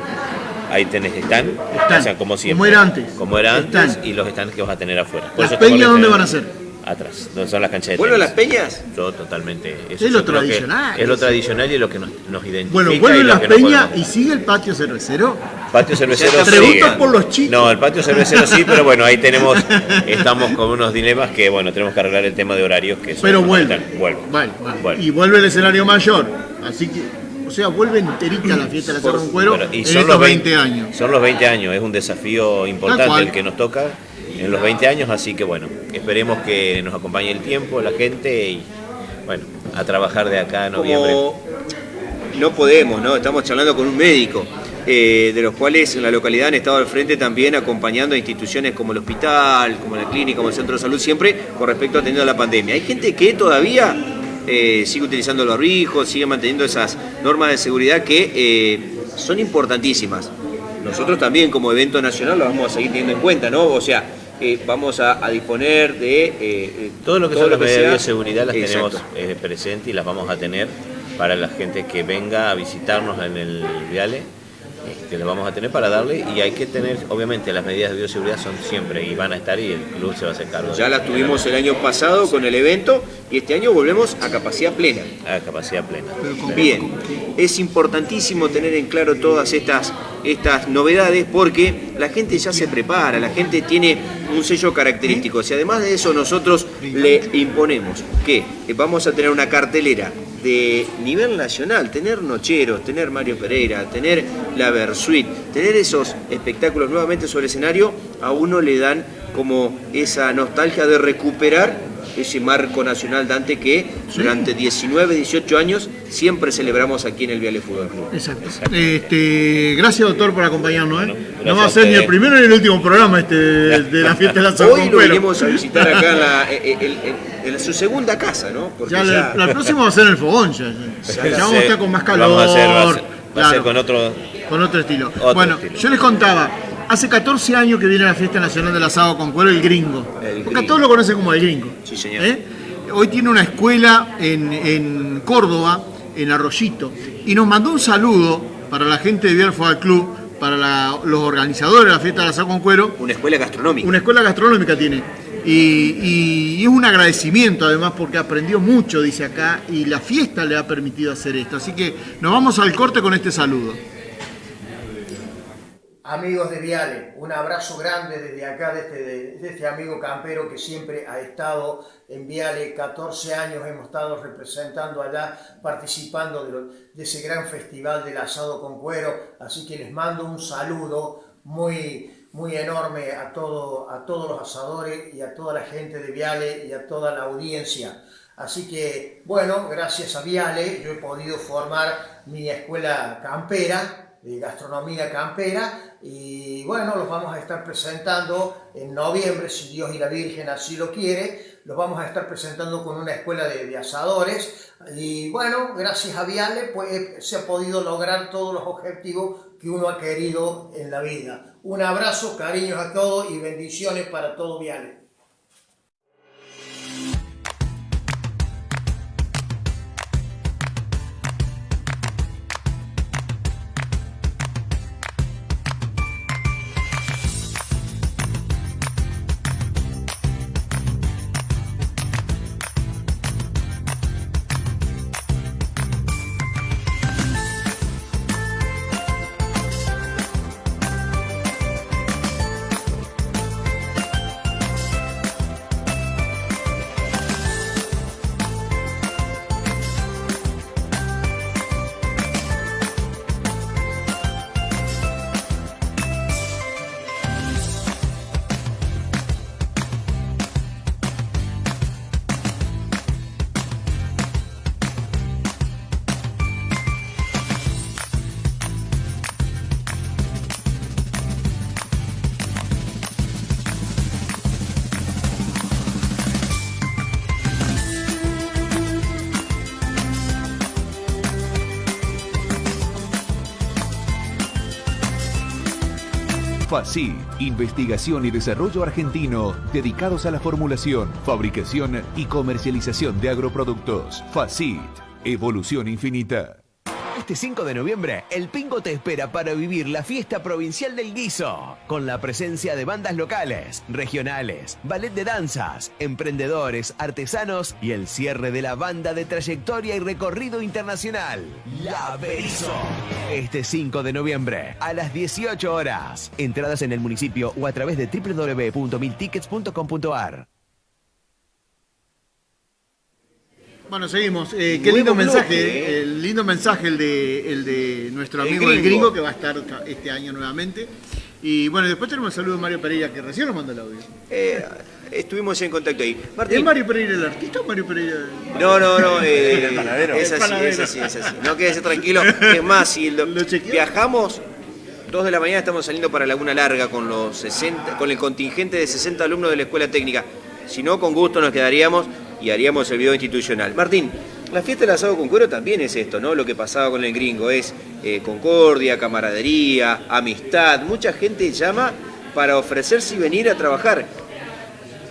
Ahí tenés stand, Stand, o sea, como siempre. como era antes. Como era antes Stand. y los stands que vas a tener afuera. ¿Las estamos peñas dónde van a ser? Atrás, donde son las canchas de ¿Vuelven las tenis. peñas? Yo totalmente. Eso Es lo tradicional. Es lo tradicional y es lo que nos, nos identifica. Bueno, y vuelven lo las no peñas y sigue el patio cervecero. Patio cervecero preguntas por los chicos. No, el patio cervecero sí, pero bueno, ahí tenemos, <laughs> estamos con unos dilemas que, bueno, tenemos que arreglar el tema de horarios que son Pero vuelve. Vuelve. Vale, vale. Vuelve. Y vuelve el escenario mayor. Así que, o sea, vuelve enterita la fiesta de la Cerro Cuero Bueno, y en son estos los 20 años. Son los 20 años, es un desafío importante el que nos toca en los 20 años, así que bueno, esperemos que nos acompañe el tiempo, la gente y bueno, a trabajar de acá a noviembre. Como no podemos, ¿no? Estamos charlando con un médico, eh, de los cuales en la localidad han estado al frente también acompañando a instituciones como el hospital, como la clínica, como el centro de salud, siempre con respecto a atendiendo a la pandemia. Hay gente que todavía eh, sigue utilizando los barbijos, sigue manteniendo esas normas de seguridad que eh, son importantísimas. Nosotros también como evento nacional lo vamos a seguir teniendo en cuenta, ¿no? O sea, eh, vamos a, a disponer de... eh, eh, Todo lo que son las medidas de bioseguridad las Exacto. tenemos eh, presentes y las vamos a tener para la gente que venga a visitarnos en el Viale. Este, las vamos a tener para darle y hay que tener, obviamente las medidas de bioseguridad son siempre y van a estar y el club se va a hacer cargo. Ya las tuvimos el año pasado con el evento y este año volvemos a capacidad plena. a capacidad plena. Bien, es importantísimo tener en claro todas estas, estas novedades porque la gente ya se prepara, la gente tiene un sello característico. Si además de eso nosotros le imponemos que vamos a tener una cartelera de nivel nacional, tener Nocheros, tener Mario Pereira, tener la Versuit, tener esos espectáculos nuevamente sobre escenario, a uno le dan como esa nostalgia de recuperar ese marco nacional Dante que durante 19, 18 años siempre celebramos aquí en el Viale Fútbol Club. Exacto. Este, gracias, doctor, por acompañarnos. ¿eh? Bueno, no va a a ser ni el primero ni el último programa este de, la fiesta de la <laughs> Hoy lo vinimos a visitar acá en, la- <laughs> en- en- en su segunda casa, ¿no? Porque Ya, ya- la, la próxima va a ser en el fogón. Ya, ya. Ya vamos a estar con más calor. Vamos a hacer, va a ser, va a claro, ser con otro. con otro estilo. Otro bueno, estilo. yo les contaba, hace 14 años que viene la fiesta nacional del asado con cuero, el gringo. El Porque a gringo. todos lo conocen como el gringo. Sí, señor. ¿Eh? Hoy tiene una escuela en, en Córdoba, en Arroyito, y nos mandó un saludo para la gente de Fútbol Club, para la- los organizadores de la fiesta del asado con cuero, una escuela gastronómica. una escuela gastronómica tiene. Y, y- y es un agradecimiento además porque aprendió mucho, dice acá, y la fiesta le ha permitido hacer esto. Así que nos vamos al corte con este saludo. Amigos de Viale, un abrazo grande desde acá, de este, este amigo campero que siempre ha estado en Viale, 14 años hemos estado representando allá, participando de, de ese gran festival del asado con cuero, así que les mando un saludo muy, muy enorme a, todo, a todos los asadores y a toda la gente de Viale y a toda la audiencia. Así que, bueno, gracias a Viale yo he podido formar mi escuela campera, de gastronomía campera y bueno, los vamos a estar presentando en noviembre, si Dios y la Virgen así lo quiere, los vamos a estar presentando con una escuela de, de asadores y bueno, gracias a Viale pues se ha podido lograr todos los objetivos que uno ha querido en la vida. Un abrazo, cariños a todos y bendiciones para todo Viale. FACIT, investigación y desarrollo argentino dedicados a la formulación, fabricación y comercialización de agroproductos. FACIT, evolución infinita. Este 5 de noviembre, el Pingo te espera para vivir la fiesta provincial del guiso, con la presencia de bandas locales, regionales, ballet de danzas, emprendedores, artesanos y el cierre de la banda de trayectoria y recorrido internacional, La Berizo. Este 5 de noviembre, a las 18 horas. Entradas en el municipio o a través de www.miltickets.com.ar. Bueno, seguimos. Eh, qué lindo bloque, mensaje, eh. el lindo mensaje el de, el de nuestro amigo el gringo. gringo que va a estar este año nuevamente. Y bueno, después tenemos el saludo de Mario Pereira que recién nos mandó el audio. Eh, estuvimos en contacto ahí. ¿Es. Mario Pereira el artista o Mario Pereira el... No, no, no. eh, <laughs> ¿El panadero? Es así, es así, es así. No quédese tranquilo. <laughs> Es más, si lo- ¿Lo chequeó? viajamos, dos de la mañana estamos saliendo para Laguna Larga con los 60, con el contingente de 60 alumnos de la escuela técnica. Si no, con gusto nos quedaríamos y haríamos el video institucional. Martín, la fiesta del asado con cuero también es esto, ¿no? Lo que pasaba con el gringo es eh, concordia, camaradería, amistad. Mucha gente llama para ofrecerse y venir a trabajar.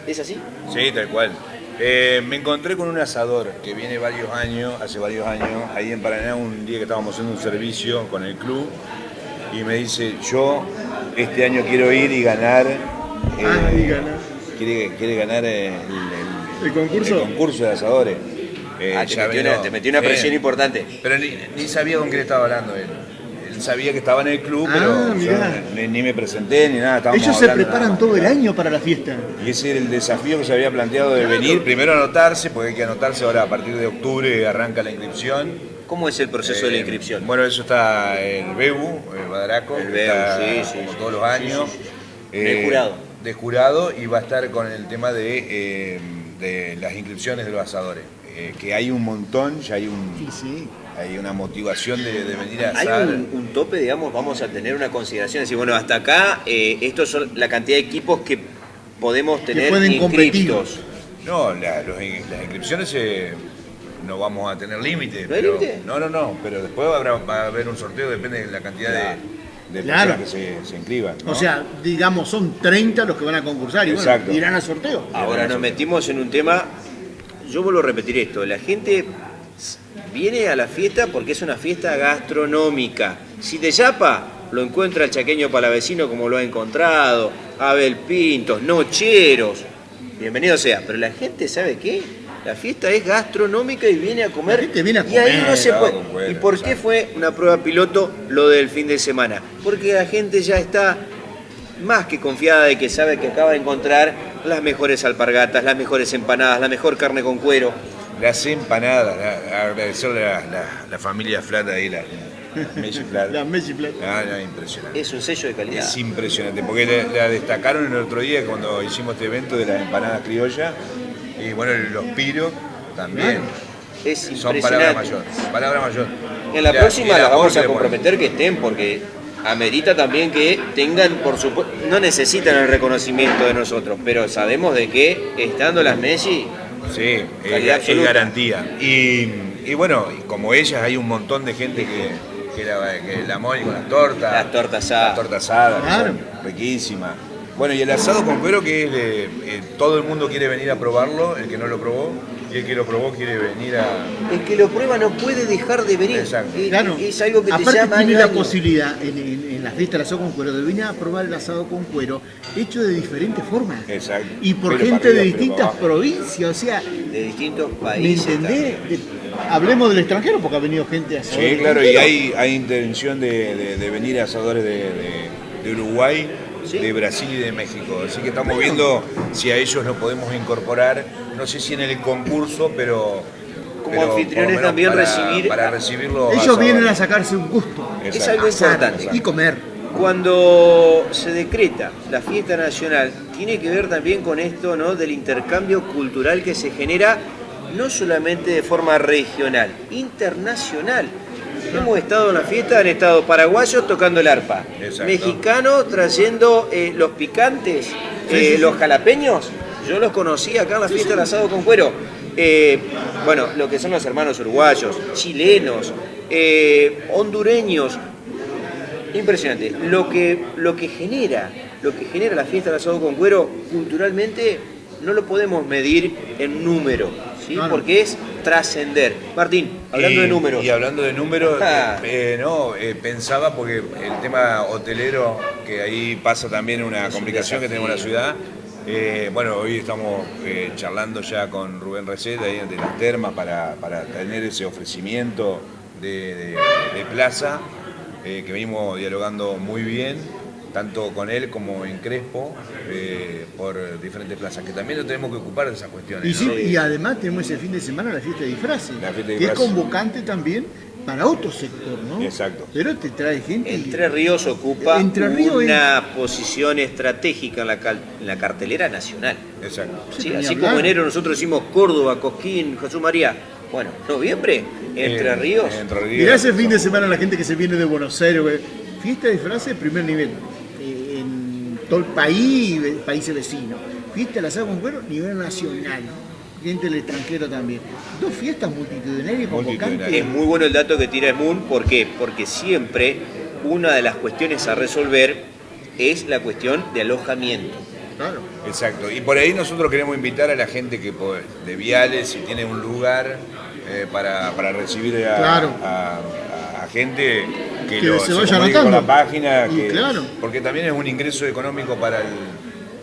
¿Es así? Sí, tal cual. Eh, me encontré con un asador que viene varios años, hace varios años, ahí en Paraná, un día que estábamos haciendo un servicio con el club, y me dice, yo este año quiero ir y ganar... eh, Ah, y ganar. Quiere, quiere ganar el, el- ¿El concurso? el concurso de asadores. Eh, Ah, te metió una- te metió una presión importante. Pero ni, ni sabía con qué le estaba hablando él. Él sabía que estaba en el club, Ah, pero yo ni, ni me presenté ni nada. Ellos se nada preparan todo el año para la fiesta. Y ese era el desafío que se había planteado de venir, primero anotarse, porque hay que anotarse ahora a partir de octubre arranca la inscripción. ¿Cómo es el proceso de la Eh, inscripción? Bueno, eso está el BEBU, el Badaraco, El que BEBU, está sí, sí, como sí, todos los años. sí, sí. De jurado. De jurado y va a estar con el tema de, eh, de las inscripciones de los asadores. eh, que hay un montón, ya hay, un, Sí, sí. hay una motivación de, de venir a Hay asar. un, un tope, digamos, vamos a tener una consideración, decir, bueno, hasta acá, eh, estos son la cantidad de equipos que podemos tener pueden inscriptos. No, la- los las inscripciones eh, no vamos a tener límite. ¿No hay pero- límite? No, no, no, pero después habrá- va a haber un sorteo, depende de la cantidad de, de Claro. personas que se, se inscriban. ¿no? O sea, digamos, son 30 los que van a concursar y bueno, Exacto. irán al sorteo. Ahora nos metimos en un tema, yo vuelvo a repetir esto, la gente viene a la fiesta porque es una fiesta gastronómica. Si te chapa, lo encuentra el chaqueño palavecino como lo ha encontrado, Abel Pintos, Nocheros, bienvenido sea, pero la gente sabe qué, la fiesta es gastronómica y viene a comer. La gente viene a y ahí no se puede. ¿Y por qué fue una prueba piloto lo del fin de semana? Porque la gente ya está más que confiada de que sabe que acaba de encontrar las mejores alpargatas, las mejores empanadas, la mejor carne con cuero. Las empanadas, la- agradecerle a la, la familia Flat ahí, la Messi Flat. La Messi Plata. <laughs> Ah, no, impresionante. Es un sello de calidad. Es impresionante, porque la, la destacaron el otro día cuando hicimos este evento de las empanadas criollas y bueno, los piros también. Es Son palabra impresionante. mayor, palabra mayor. En la próxima y el la amor vamos a comprometer que estén porque amerita también que tengan, por supuesto, no necesitan el reconocimiento de nosotros, pero sabemos de que estando las Messi, Sí, es, es garantía. Y, y bueno, como ellas hay un montón de gente que, que la, que la mole con las tortas. Las tortas asadas. Las tortas asadas, que Claro. son riquísimas. Bueno, y el asado con cuero que es de- eh, todo el mundo quiere venir a probarlo, el que no lo probó, y el que lo probó quiere venir a... el que lo prueba no puede dejar de venir. Exacto. Es, Claro. es algo que te Aparte llama tiene año a la año. posibilidad en, en- en la fiesta del asado con cuero de venir a probar el asado con cuero hecho de diferentes formas. Exacto. Y por Pero gente arriba, de distintas provincias, o sea, de distintos ¿me países. entendés? también. De- hablemos del extranjero porque ha venido gente a Sí, claro, y hay, hay intención de, de- de venir asadores de, de- de Uruguay, Sí. de Brasil y de México. Así que estamos viendo si a ellos nos podemos incorporar, no sé si en el concurso, pero... Como pero lo anfitriones también para- recibir- Para recibir los Ellos vienen a sacarse un gusto. Es algo importante. Y comer. Cuando se decreta la fiesta nacional, tiene que ver también con esto ¿no? del intercambio cultural que se genera no solamente de forma regional, internacional. Hemos estado en la fiesta, han estado paraguayos tocando el arpa, Exacto. mexicanos trayendo eh, los picantes, eh, los jalapeños. Yo los conocí acá en la fiesta del asado con cuero. Eh, bueno, lo que son los hermanos uruguayos, chilenos, hondureños, Impresionante. Lo que, lo que genera, lo que genera la fiesta del asado con cuero culturalmente no lo podemos medir en número, ¿sí? porque es trascender. Martín, hablando Y- de números. Y hablando de números, Ah. eh, eh, no, eh, pensaba porque el tema hotelero, que ahí pasa también una complicación que tenemos en la ciudad. eh, bueno, hoy estamos charlando ya con Rubén Receta ahí de las termas para, para tener ese ofrecimiento de, de- de plaza, que venimos dialogando muy bien, tanto con él como en Crespo, eh, por diferentes plazas, que también lo tenemos que ocupar de esas cuestiones. Y, sí, ¿no? y además tenemos ese fin de semana la fiesta de disfraces, La fiesta de que es convocante también para otro sector, ¿no? Exacto. Pero te trae gente. Entre Ríos ocupa Entre Ríos una posición estratégica en la, cal- en la cartelera nacional. Exacto. Sí, así hablar. como enero nosotros decimos Córdoba, Cosquín, Jesús María. Bueno, noviembre, Entre Eh, Ríos. Entre Ríos. Mirá ese fin de semana la gente que se viene de Buenos Aires, güey. fiesta de disfraces de primer nivel, todo el país, países vecinos. Fiesta de asado con cuero, nivel nacional. Gente del extranjero también. Dos fiestas multitudinarias convocantes. Es muy bueno el dato que tira Moon, ¿por qué? Porque siempre una de las cuestiones a resolver es la cuestión de alojamiento. Claro. Exacto. Y por ahí nosotros queremos invitar a la gente que po- de Viales, si tiene un lugar eh, para, para recibir a, Claro. a- a- a gente que, Que lo, se vaya con anotando. la página, Y que- claro. porque también es un ingreso económico para el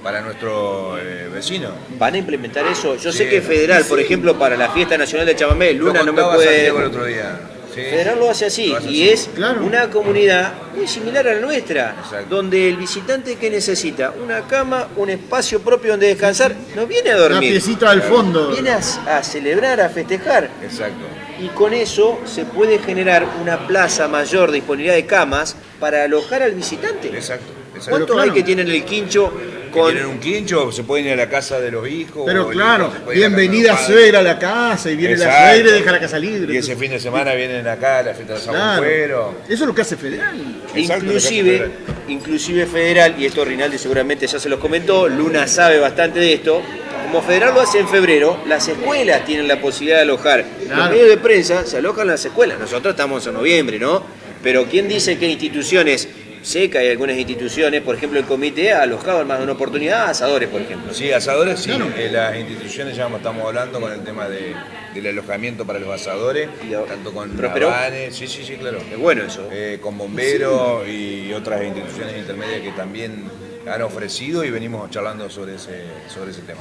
para nuestro eh, vecino. ¿Van a implementar eso? Yo Sí. sé que Federal, por ejemplo, para la fiesta nacional de Chamamé, Luna no me puede... El otro día. Sí. Federal lo hace así Lo hace y así. es Claro. una comunidad muy similar a la nuestra, Exacto. donde el visitante que necesita una cama, un espacio propio donde descansar, no viene a dormir, piecita al fondo. viene a, a celebrar, a festejar. Exacto. Y con eso se puede generar una plaza mayor de disponibilidad de camas para alojar al visitante. Exacto. exacto. ¿Cuántos claro. hay que tienen el quincho con tienen un quincho, se pueden ir a la casa de los hijos. Pero claro, bienvenida suegra a la casa y viene la suegra y deja la casa libre. Y ese fin de semana vienen acá a la fiesta de San Claro. Eso es lo que hace Federal. Exacto, inclusive, hace inclusive Federal, y esto Rinaldi seguramente ya se los comentó, Luna sabe bastante de esto, como Federal lo hace en febrero, las escuelas tienen la posibilidad de alojar. Los Claro. medios de prensa se alojan en las escuelas, nosotros estamos en noviembre, ¿no? Pero ¿quién dice que instituciones, sé que hay algunas instituciones, por ejemplo el comité ha alojado en más de una oportunidad a asadores, por ejemplo. Sí, asadores, sí. Claro. Eh, las instituciones ya estamos hablando con el tema de, del alojamiento para los asadores, Y tanto con. Navanes, sí, sí, sí, claro. Es bueno eso. Eh, con bomberos y otras instituciones intermedias que también han ofrecido y venimos charlando sobre ese, sobre ese tema.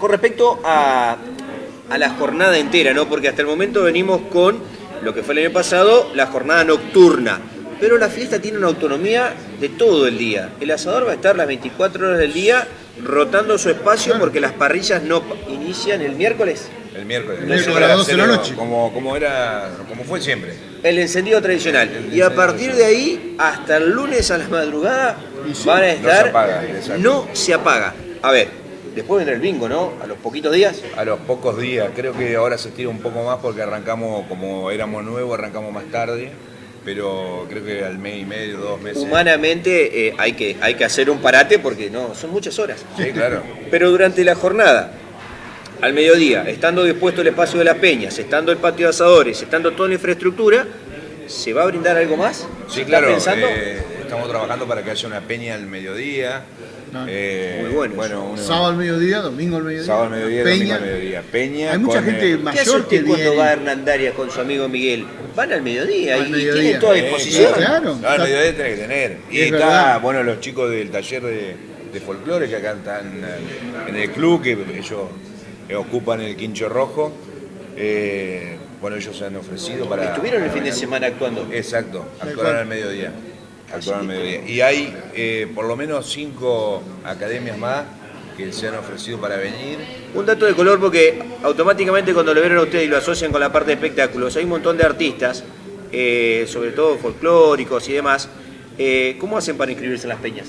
Con respecto a, a la jornada entera, ¿no? Porque hasta el momento venimos con lo que fue el año pasado, la jornada nocturna. Pero la fiesta tiene una autonomía de todo el día. El asador va a estar las 24 horas del día rotando su espacio porque las parrillas no inician el miércoles. El miércoles. El miércoles Para a las 12 de la noche. Como, como, era, como fue siempre. El encendido tradicional. El Y a partir de ahí, hasta el lunes a la madrugada, sí, van a no se estar. apaga, no se apaga. A ver, después vendrá el bingo, ¿no? A los poquitos días. A los pocos días, creo que ahora se estira un poco más porque arrancamos, como éramos nuevos, arrancamos más tarde, pero creo que al mes y medio, dos meses. Humanamente eh, hay, que, hay que hacer un parate porque no, son muchas horas. Sí, claro. Pero durante la jornada, al mediodía, estando dispuesto el espacio de las peñas, estando el patio de asadores, estando toda la infraestructura, ¿se va a brindar algo más? ¿Se Sí, claro. eh, estamos trabajando para que haya una peña al mediodía. Eh, muy bueno Bueno, uno- Sábado al mediodía, domingo al mediodía. sábado al mediodía, Peña. domingo al mediodía. Peña. Hay mucha con, gente eh, ¿Qué hace mayor usted que cuando va a Hernandarias con su amigo Miguel? Van al mediodía Al y mediodía. tienen toda eh, disposición. claro. No, al mediodía tiene que tener. Y Es está, verdad. bueno, los chicos del taller de, de folclore que acá están eh, en el club, que ellos eh, ocupan el quincho rojo. Eh, bueno, ellos se han ofrecido para. Estuvieron el fin de semana actuando. Exacto, actuaron al mediodía. Actuaron al mediodía. Y hay eh, por lo menos cinco academias más que se han ofrecido para venir. Un dato de color porque automáticamente cuando lo vieron a ustedes y lo asocian con la parte de espectáculos, hay un montón de artistas, eh, sobre todo folclóricos y demás. Eh, ¿Cómo hacen para inscribirse en las peñas?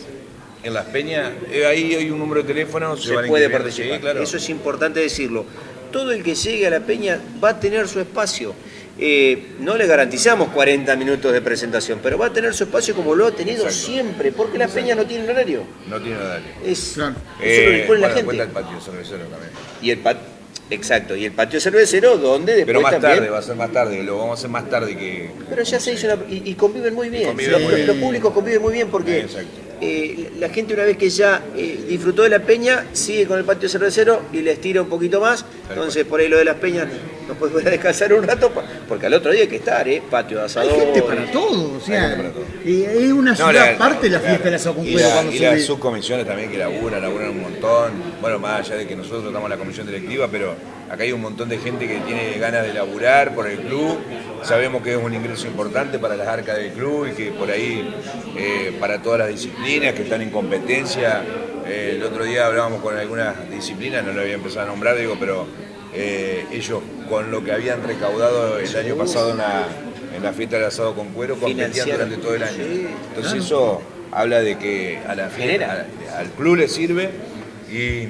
En las peñas, ahí hay un número de teléfono, se, se van puede participar. Sí, claro. Eso es importante decirlo. Todo el que llegue a la peña va a tener su espacio. Eh, no le garantizamos 40 minutos de presentación, pero va a tener su espacio como lo ha tenido Exacto. siempre, porque la peña no tiene horario. No tiene horario. Es, Claro. eso lo dispone la bueno, gente. cuenta el patio cervecero también. Y el pat- Exacto, y el patio cervecero donde después Pero más también... tarde, va a ser más tarde, lo vamos a hacer más tarde que... Pero ya se hizo una... Y, y conviven muy bien. conviven los, muy los bien. públicos conviven muy bien porque Exacto. eh, la gente una vez que ya eh, disfrutó de la peña, sigue con el patio cervecero y les tira un poquito más. Entonces por ahí lo de las peñas no puedes volver a descansar un rato porque al otro día hay que estar, ¿eh? Patio de Hay asador. gente para todo, o sea, Hay gente para todo. es una No, ciudad la- aparte la claro. fiesta de la con Y, la- cuando y las subcomisiones también que laburan, laburan un montón. Bueno, más allá de que nosotros estamos en la comisión directiva, pero acá hay un montón de gente que tiene ganas de laburar por el club. Sabemos que es un ingreso importante para las arcas del club y que por ahí, eh, para todas las disciplinas que están en competencia, eh, el otro día hablábamos con algunas disciplinas, no lo había empezado a nombrar, digo, pero eh, ellos con lo que habían recaudado el año pasado en la, en la fiesta del asado con cuero, competían durante todo el año. Entonces eso habla de que a la fiesta, al, al club le sirve y,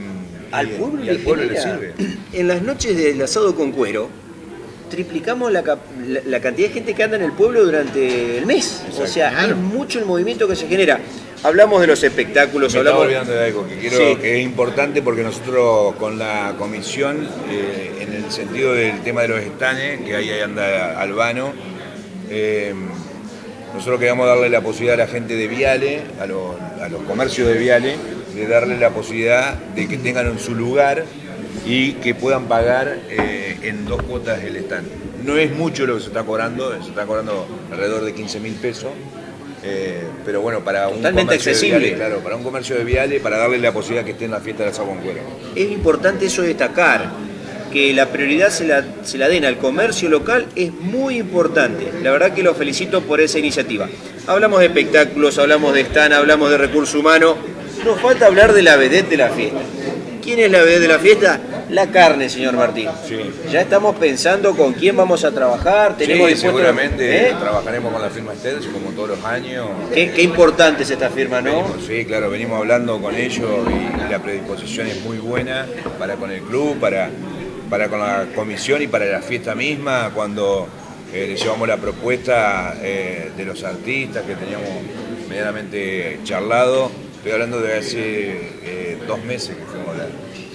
Al pueblo, y al le pueblo le sirve. En las noches del asado con cuero, triplicamos la, la- la cantidad de gente que anda en el pueblo durante el mes. O sea, Claro. es mucho el movimiento que se genera. Hablamos de los espectáculos, Me hablamos. olvidando de algo que quiero Sí. que es importante porque nosotros con la comisión, eh, en el sentido del tema de los estanes, que ahí anda Albano, eh, nosotros queríamos darle la posibilidad a la gente de Viale, a los, a los comercios de Viale, de darle la posibilidad de que tengan en su lugar y que puedan pagar eh, en dos cuotas el stand. No es mucho lo que se está cobrando, se está cobrando alrededor de 15 mil pesos. eh, pero bueno, para un Totalmente comercio de accesible. Viale, claro, para un comercio de Viale, para darle la posibilidad que esté en la fiesta del asado con cuero. Es importante eso destacar, que la prioridad se la, se la den al comercio local es muy importante. La verdad que los felicito por esa iniciativa. Hablamos de espectáculos, hablamos de stand, hablamos de recursos humanos. Nos falta hablar de la vedette de la fiesta. ¿Quién es la vedette de la fiesta? La carne, señor Martín. Sí. Ya estamos pensando con quién vamos a trabajar. Tenemos Sí, seguramente ¿Eh? trabajaremos con la firma Stercio como todos los años. Qué, qué importante es esta firma, ¿no? Venimos, sí, claro, venimos hablando con ellos y la predisposición es muy buena para con el club, para, para con la comisión y para la fiesta misma, cuando eh, le llevamos la propuesta eh, de los artistas que teníamos medianamente charlado. Estoy hablando de hace dos meses que fuimos a hablar.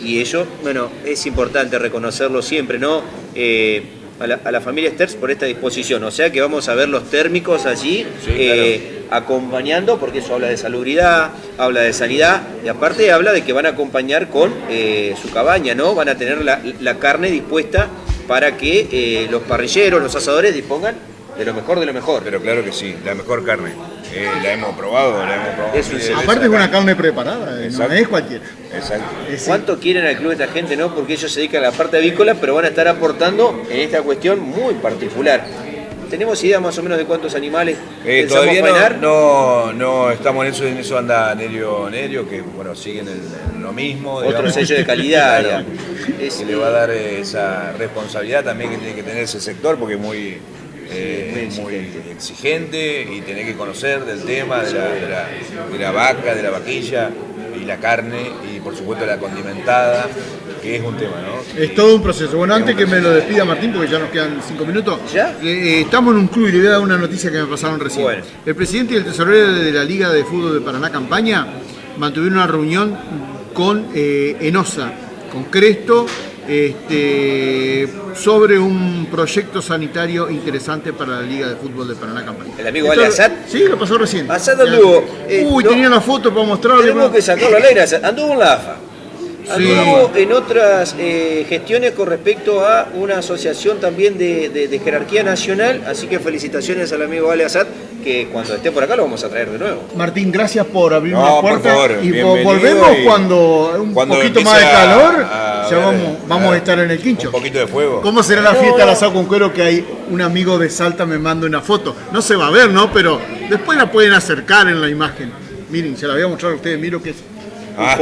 Y ello, bueno, es importante reconocerlo siempre, ¿no? Eh, a, la, a la familia Sters por esta disposición. O sea que vamos a ver los térmicos allí Sí, eh, acompañando, porque eso habla de salubridad, habla de sanidad y aparte habla de que van a acompañar con eh, su cabaña, ¿no? Van a tener la, la carne dispuesta para que los parrilleros, los asadores dispongan de lo mejor de lo mejor. Pero claro que sí, la mejor carne. Eh, la hemos probado, la hemos probado. Es Aparte es una carne preparada, eh, no es cualquiera. Exacto. ¿Cuánto quieren al club esta gente, no? Porque ellos se dedican a la parte avícola, pero van a estar aportando en esta cuestión muy particular. ¿Tenemos idea más o menos de cuántos animales Eh, todavía no, no, no estamos en eso, en eso anda Nerio Nerio, que bueno, siguen el- lo mismo. Otro digamos. sello de calidad, <laughs> Claro. Es- que le va a dar esa responsabilidad también que tiene que tener ese sector, porque es muy, eh, muy muy exigente. exigente y tiene que conocer del tema de la, de la- de la vaca, de la vaquilla y la carne y por supuesto la condimentada, que es un tema, ¿no? Es todo un proceso. Bueno, Es antes que me lo despida Martín, porque ya nos quedan cinco minutos. ¿Ya? Eh, estamos en un club y le voy a dar una noticia que me pasaron recién. Bueno. El presidente y el tesorero de la Liga de Fútbol de Paraná Campaña mantuvieron una reunión con eh, Enosa, con Cresto, este, sobre un proyecto sanitario interesante para la Liga de Fútbol de Paraná Campaña. ¿El amigo Ale Assad? Sí, lo pasó recién. Ya. anduvo, eh, Uy, no- tenía la foto para mostrarle. Tenemos que sacarlo al aire. Anduvo en la AFA. Sí. Anduvo en otras eh, gestiones con respecto a una asociación también de, de- de jerarquía nacional. Así que felicitaciones al amigo Ale Assad, que cuando esté por acá lo vamos a traer de nuevo. Martín, gracias por abrir No, por puerta favor, y volvemos y cuando un cuando poquito más de a- calor, a ya ver, vamos, vamos a a- estar en el quincho. Un poquito de fuego. ¿Cómo será la No. fiesta del asado con cuero que hay un amigo de Salta me manda una foto? No se va a ver, ¿no? Pero después la pueden acercar en la imagen. Miren, se la voy a mostrar a ustedes, miro que es Ah.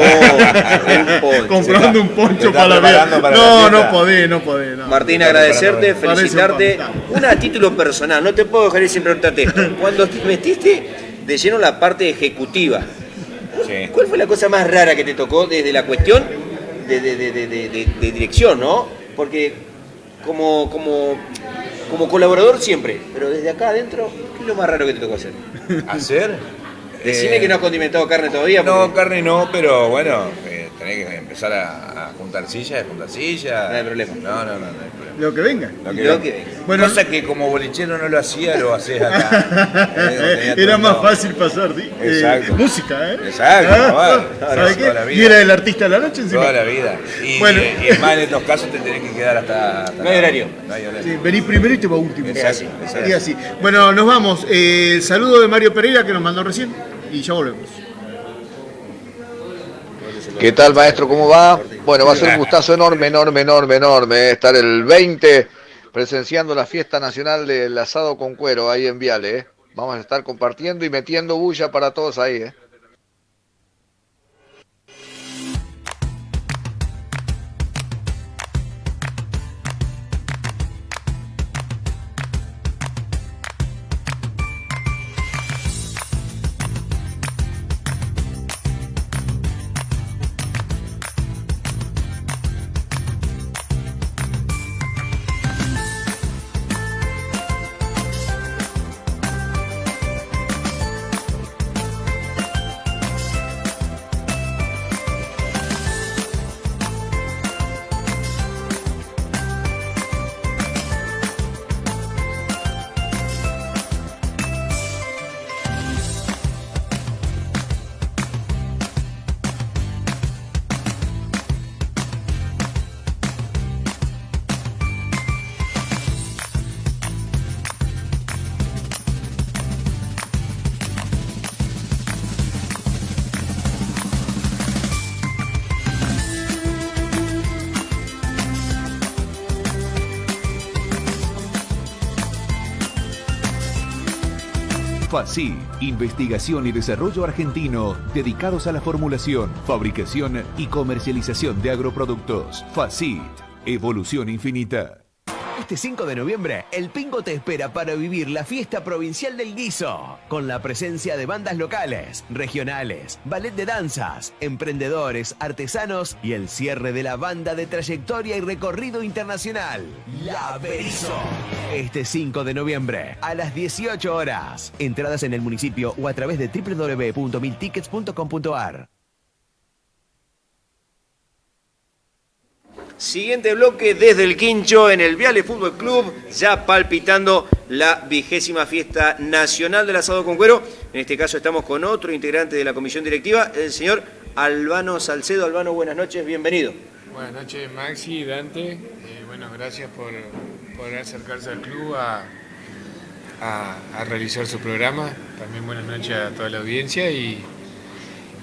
Un poncho. comprando un poncho para la vida. para No, no podés, no podés. no. Martín, agradecerte, felicitarte. un Una a título personal, no te puedo dejar ir sin preguntarte esto. <laughs> Cuando te metiste de lleno en la parte ejecutiva, Sí. ¿cuál fue la cosa más rara que te tocó desde la cuestión de, de- de- de- de- de- de dirección, no? Porque como, como, como colaborador siempre, pero desde acá adentro, ¿qué es lo más raro que te tocó hacer? ¿Hacer? Decime Eh, que no has condimentado carne todavía. No, porque- carne no, pero bueno, eh, tenés que empezar a, juntar sillas, juntar sillas. No hay problema. No, no, no, no hay problema. Lo que venga. Lo que, Lo venga. que- Bueno, Cosa que como bolichero no lo hacía, lo haces acá. <laughs> Eh, Era más fácil pasar di- eh, Exacto. música, ¿eh? Exacto, Ah, bueno, ¿sabe toda qué? la vida. Y era el artista de la noche encima. Toda la vida. Y, Bueno. y es más, en estos casos te tenés que quedar hasta. hasta No hay horario. No hay horario. Sí, vení primero y te va último. Es así, es así. Y así. Bueno, nos vamos. Eh, el saludo de Mario Pereira que nos mandó recién y ya volvemos. ¿Qué tal, maestro? ¿Cómo va? Bueno, va a ser un gustazo enorme, enorme, enorme, enorme eh, estar el 20 presenciando la fiesta nacional del asado con cuero ahí en Viale. eh. Vamos a estar compartiendo y metiendo bulla para todos ahí. eh. FACI, Investigación y Desarrollo Argentino, dedicados a la formulación, fabricación y comercialización de agroproductos. FACIT, Evolución Infinita. Este 5 de noviembre, el Pingo te espera para vivir la fiesta provincial del guiso, con la presencia de bandas locales, regionales, ballet de danzas, emprendedores, artesanos y el cierre de la banda de trayectoria y recorrido internacional, La Berizo. Este 5 de noviembre, a las 18 horas. Entradas en el municipio o a través de www.miltickets.com.ar. Siguiente bloque desde el Quincho en el Viale Fútbol Club, ya palpitando la vigésima fiesta nacional del asado con cuero. En este caso estamos con otro integrante de la comisión directiva, el señor Albano Salcedo. Albano, buenas noches, bienvenido. Buenas noches Maxi Dante, Eh, bueno, gracias por, acercarse al club a realizar su programa. También buenas noches a toda la audiencia y,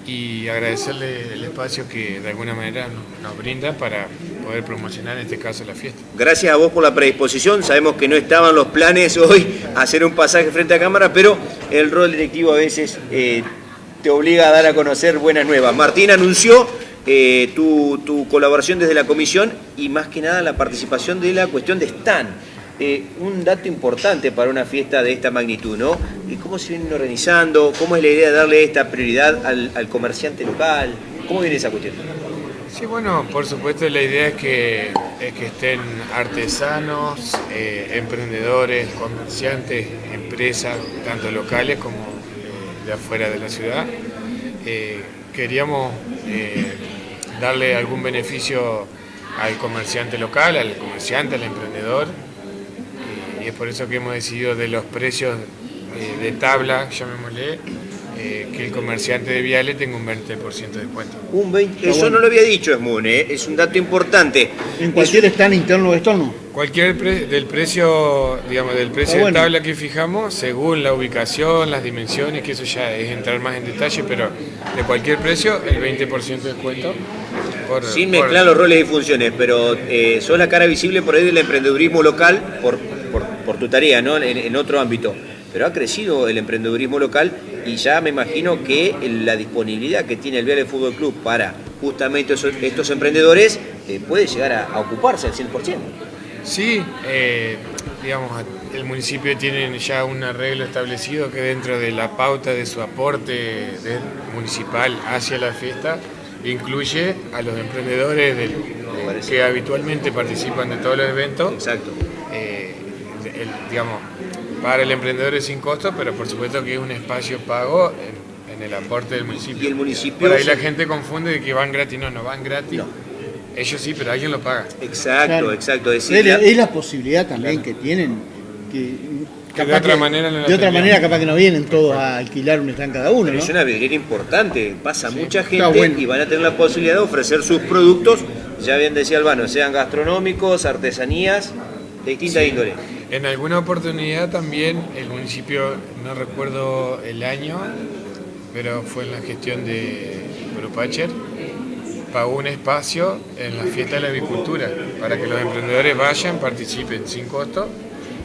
y agradecerle el espacio que de alguna manera nos, brinda para poder promocionar en este caso la fiesta. Gracias a vos por la predisposición. Sabemos que no estaban los planes <laughs> hoy hacer un pasaje frente a cámara, pero el rol directivo a veces eh, te obliga a dar a conocer buenas nuevas. Martín anunció eh, tu, tu colaboración desde la comisión y más que nada la participación de la cuestión de stand. Eh, un dato importante para una fiesta de esta magnitud, ¿no? ¿Y ¿Cómo se vienen organizando? ¿Cómo es la idea de darle esta prioridad al, comerciante local? ¿Cómo viene esa cuestión? Sí, bueno, por supuesto la idea es que, es que estén artesanos, eh, emprendedores, comerciantes, empresas, tanto locales como eh, de afuera de la ciudad. Queríamos darle algún beneficio al comerciante local, al comerciante, al emprendedor, es por eso que hemos decidido de los precios eh, de tabla, llamémosle, eh, que el comerciante de Viale tenga un 20% de descuento. Un 20, eso no lo había dicho Esmun, ¿eh? es un dato importante. En cualquier stand interno o externo. Cualquier pre- del precio, digamos, del precio bueno. de tabla que fijamos, según la ubicación, las dimensiones, que eso ya es entrar más en detalle, pero de cualquier precio, el 20% de descuento. por- Sin por- mezclar los roles y funciones, pero eh, sos la cara visible por ahí del emprendedurismo local por, por, tu tarea, ¿no? En, en otro ámbito. Pero ha crecido el emprendedurismo local y ya me imagino que la disponibilidad que tiene el Viale Fútbol Club para justamente esos- estos emprendedores eh, puede llegar a, a ocuparse al 100%. Sí, eh, digamos, el municipio tiene ya un arreglo establecido que dentro de la pauta de su aporte municipal hacia la fiesta incluye a los emprendedores del- de- que habitualmente participan de todos los eventos. Exacto. El- digamos, para el emprendedor es sin costo, pero por supuesto que es un espacio pago en, en el aporte del municipio. Y el municipio Por ahí la gente confunde de que van gratis. No, no van gratis. Ellos sí, pero alguien lo paga. Exacto, Claro. exacto. Es Es, decir, la, la- es la posibilidad también que tienen, que, Que de otra manera no de otra manera capaz que no vienen todos a alquilar un stand cada uno, Pero ¿no? es una vidriera importante, pasa mucha gente bueno. y van a tener la posibilidad de ofrecer sus productos, ya bien decía Albano, sean gastronómicos, artesanías, de distinta índole. En alguna oportunidad también el municipio, no recuerdo el año, pero fue en la gestión de Grupacher, pagó un espacio en la fiesta de la avicultura para que los emprendedores vayan, participen sin costo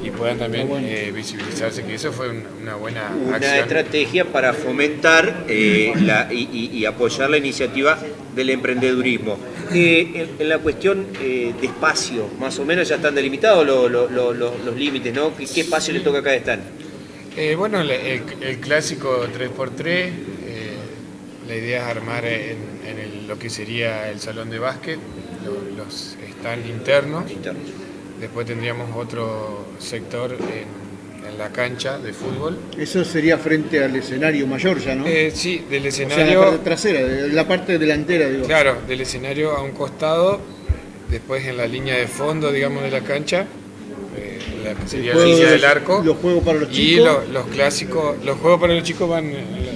y puedan también eh, visibilizarse, que eso fue un- una buena Una acción. estrategia para fomentar eh, la- y, apoyar la iniciativa del emprendedurismo. Eh, en, en la cuestión de espacio, más o menos ya están delimitados lo- lo- lo- lo- los límites, ¿no? ¿Qué, qué espacio le toca a cada stand? Bueno, el, clásico 3x3, eh, la idea es armar en, en el- lo que sería el salón de básquet, lo- los stands internos. Después tendríamos otro sector en, en la cancha de fútbol. Eso sería frente al escenario mayor ya, ¿no? Eh, sí, del o sea, escenario. la parte trasera, de la parte delantera, digo. Claro, del escenario a un costado, después en la línea de fondo, digamos, de la cancha, eh, la sería la línea de del arco. los juegos para los Y chicos. lo- los clásicos, los juegos para los chicos van en, en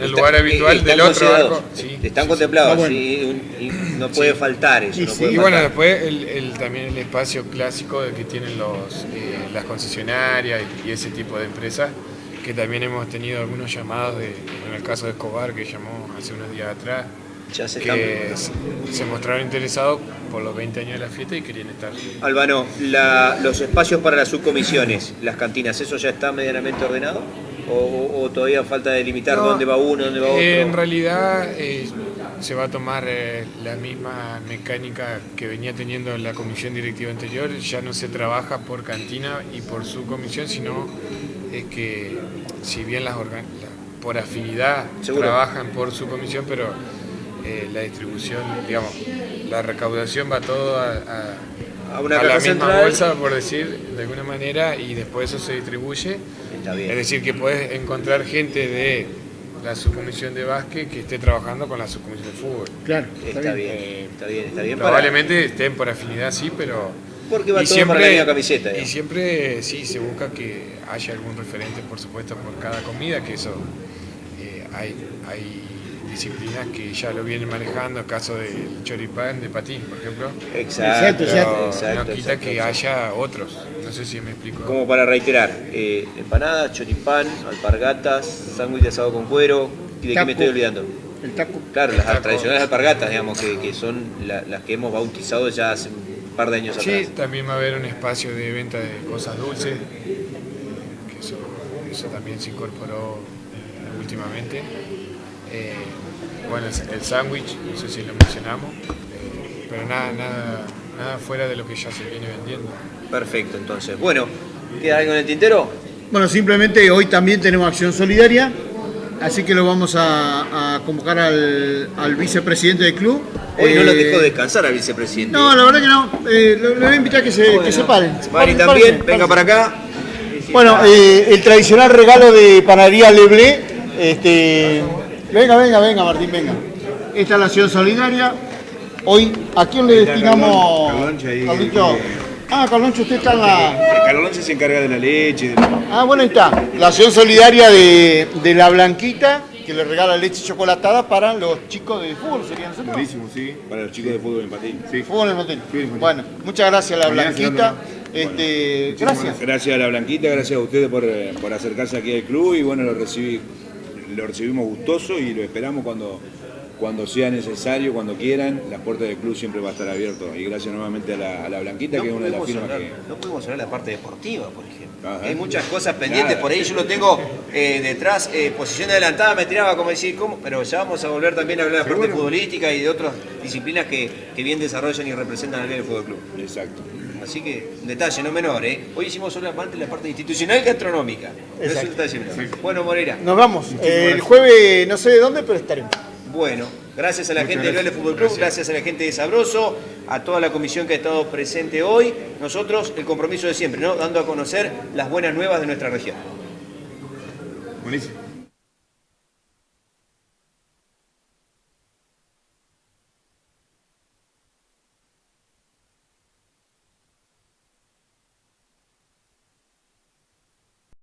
el Está- lugar habitual eh, están del otro considerados, arco. Sí, están sí, contemplados, sí. Ah, bueno. y no puede faltar eso. Y, no sí, puede y bueno, después el, el- también el espacio clásico de que tienen los, eh, las concesionarias y, y ese tipo de empresas, que también hemos tenido algunos llamados, de, en el caso de Escobar, que llamó hace unos días atrás, Ya se que están- se, se mostraron interesados por los 20 años de la fiesta y querían estar. Albano, la- los espacios para las subcomisiones, las cantinas, ¿eso ya está medianamente ordenado? ¿O, todavía falta delimitar No, dónde va uno, dónde va otro? Eh, En realidad eh, se va a tomar eh, la misma mecánica que venía teniendo la comisión directiva anterior, ya no se trabaja por cantina y por subcomisión, sino es que si bien las organ- la- por afinidad Seguro. trabajan por su comisión, pero eh, la distribución, digamos, la recaudación va todo a, a- A una a la misma central. bolsa, por decir de alguna manera, y después eso se distribuye. Está bien. Es decir, que puedes encontrar gente de la subcomisión de básquet que esté trabajando con la subcomisión de fútbol. Claro, Está bien, está bien, está bien. para- Probablemente estén por afinidad, sí, pero... Porque va y todo para la misma camiseta, Y siempre, sí, se busca que haya algún referente, por supuesto, por cada comida, que eso eh, hay, hay disciplinas que ya lo vienen manejando, el caso del choripán de patín, por ejemplo. Exacto, Pero exacto, exacto, no quita exacto, que exacto. haya otros. No sé si me explico. Como para reiterar, eh, empanadas, choripán, alpargatas, sándwich de asado con cuero, ¿y de qué me estoy olvidando? El taco. Claro, las Taco. tradicionales alpargatas, digamos, que, que son la- las que hemos bautizado ya hace un par de años Sí, atrás. también va a haber un espacio de venta de cosas dulces, que eso, eso también se incorporó últimamente. Eh, bueno, el, sándwich, no sé si lo mencionamos, eh, pero nada, nada, nada fuera de lo que ya se viene vendiendo. Perfecto, entonces. Bueno, ¿queda algo en el tintero? Bueno, simplemente hoy también tenemos acción solidaria, así que lo vamos a, a convocar al, al vicepresidente del club. Hoy no Eh, lo dejó descansar al vicepresidente. No, la verdad que no. Eh, lo, lo voy a invitar a que se, que se paren. Mari Paren, también, párense, venga para acá. Bueno, eh, el tradicional regalo de panadería Leblé. Este, venga, venga, venga, Martín, venga. Esta es la acción solidaria. Hoy, ¿a quién le destinamos? Carloncho ahí. Ah, Carloncho, usted está en la. Carloncho se encarga de la leche. de la- Ah, bueno, ahí está. La acción solidaria de, de la Blanquita, que le regala leche chocolatada para los chicos de fútbol, serían nosotros. Buenísimo, sí. Para los chicos de fútbol en patín. Sí. Fútbol en Motel. Bueno, muchas gracias a la Mañana Blanquita. Este, gracias. Gracias a la Blanquita, gracias a ustedes por, eh, por acercarse aquí al club y bueno, lo, recibí, lo recibimos gustoso y lo esperamos cuando, cuando sea necesario, cuando quieran. Las puertas del club siempre va a estar abiertas y gracias nuevamente a la, a la Blanquita, que es una de las firmas hablar- que... no pudimos hablar de la parte deportiva, por ejemplo. Ajá. Hay muchas cosas pendientes, Nada. por ahí yo lo tengo eh, detrás, eh, posición adelantada, me tiraba como decir, ¿cómo? Pero ya vamos a volver también a hablar de la parte futbolística y de otras disciplinas que, que bien desarrollan y representan al bien del Fútbol Club. Exacto. Así que, un detalle no menor, ¿eh? Hoy hicimos solamente la parte institucional y gastronómica. No es un Exacto. detalle menor. Bueno, Moreira. Nos vamos. Eh, el jueves no sé de dónde, pero estaremos. Bueno, gracias a la Muchas gente del. Vélez Fútbol Club, gracias. a la gente de Sabroso, a toda la comisión que ha estado presente hoy. Nosotros, el compromiso de siempre, ¿no? Dando a conocer las buenas nuevas de nuestra región. Buenísimo.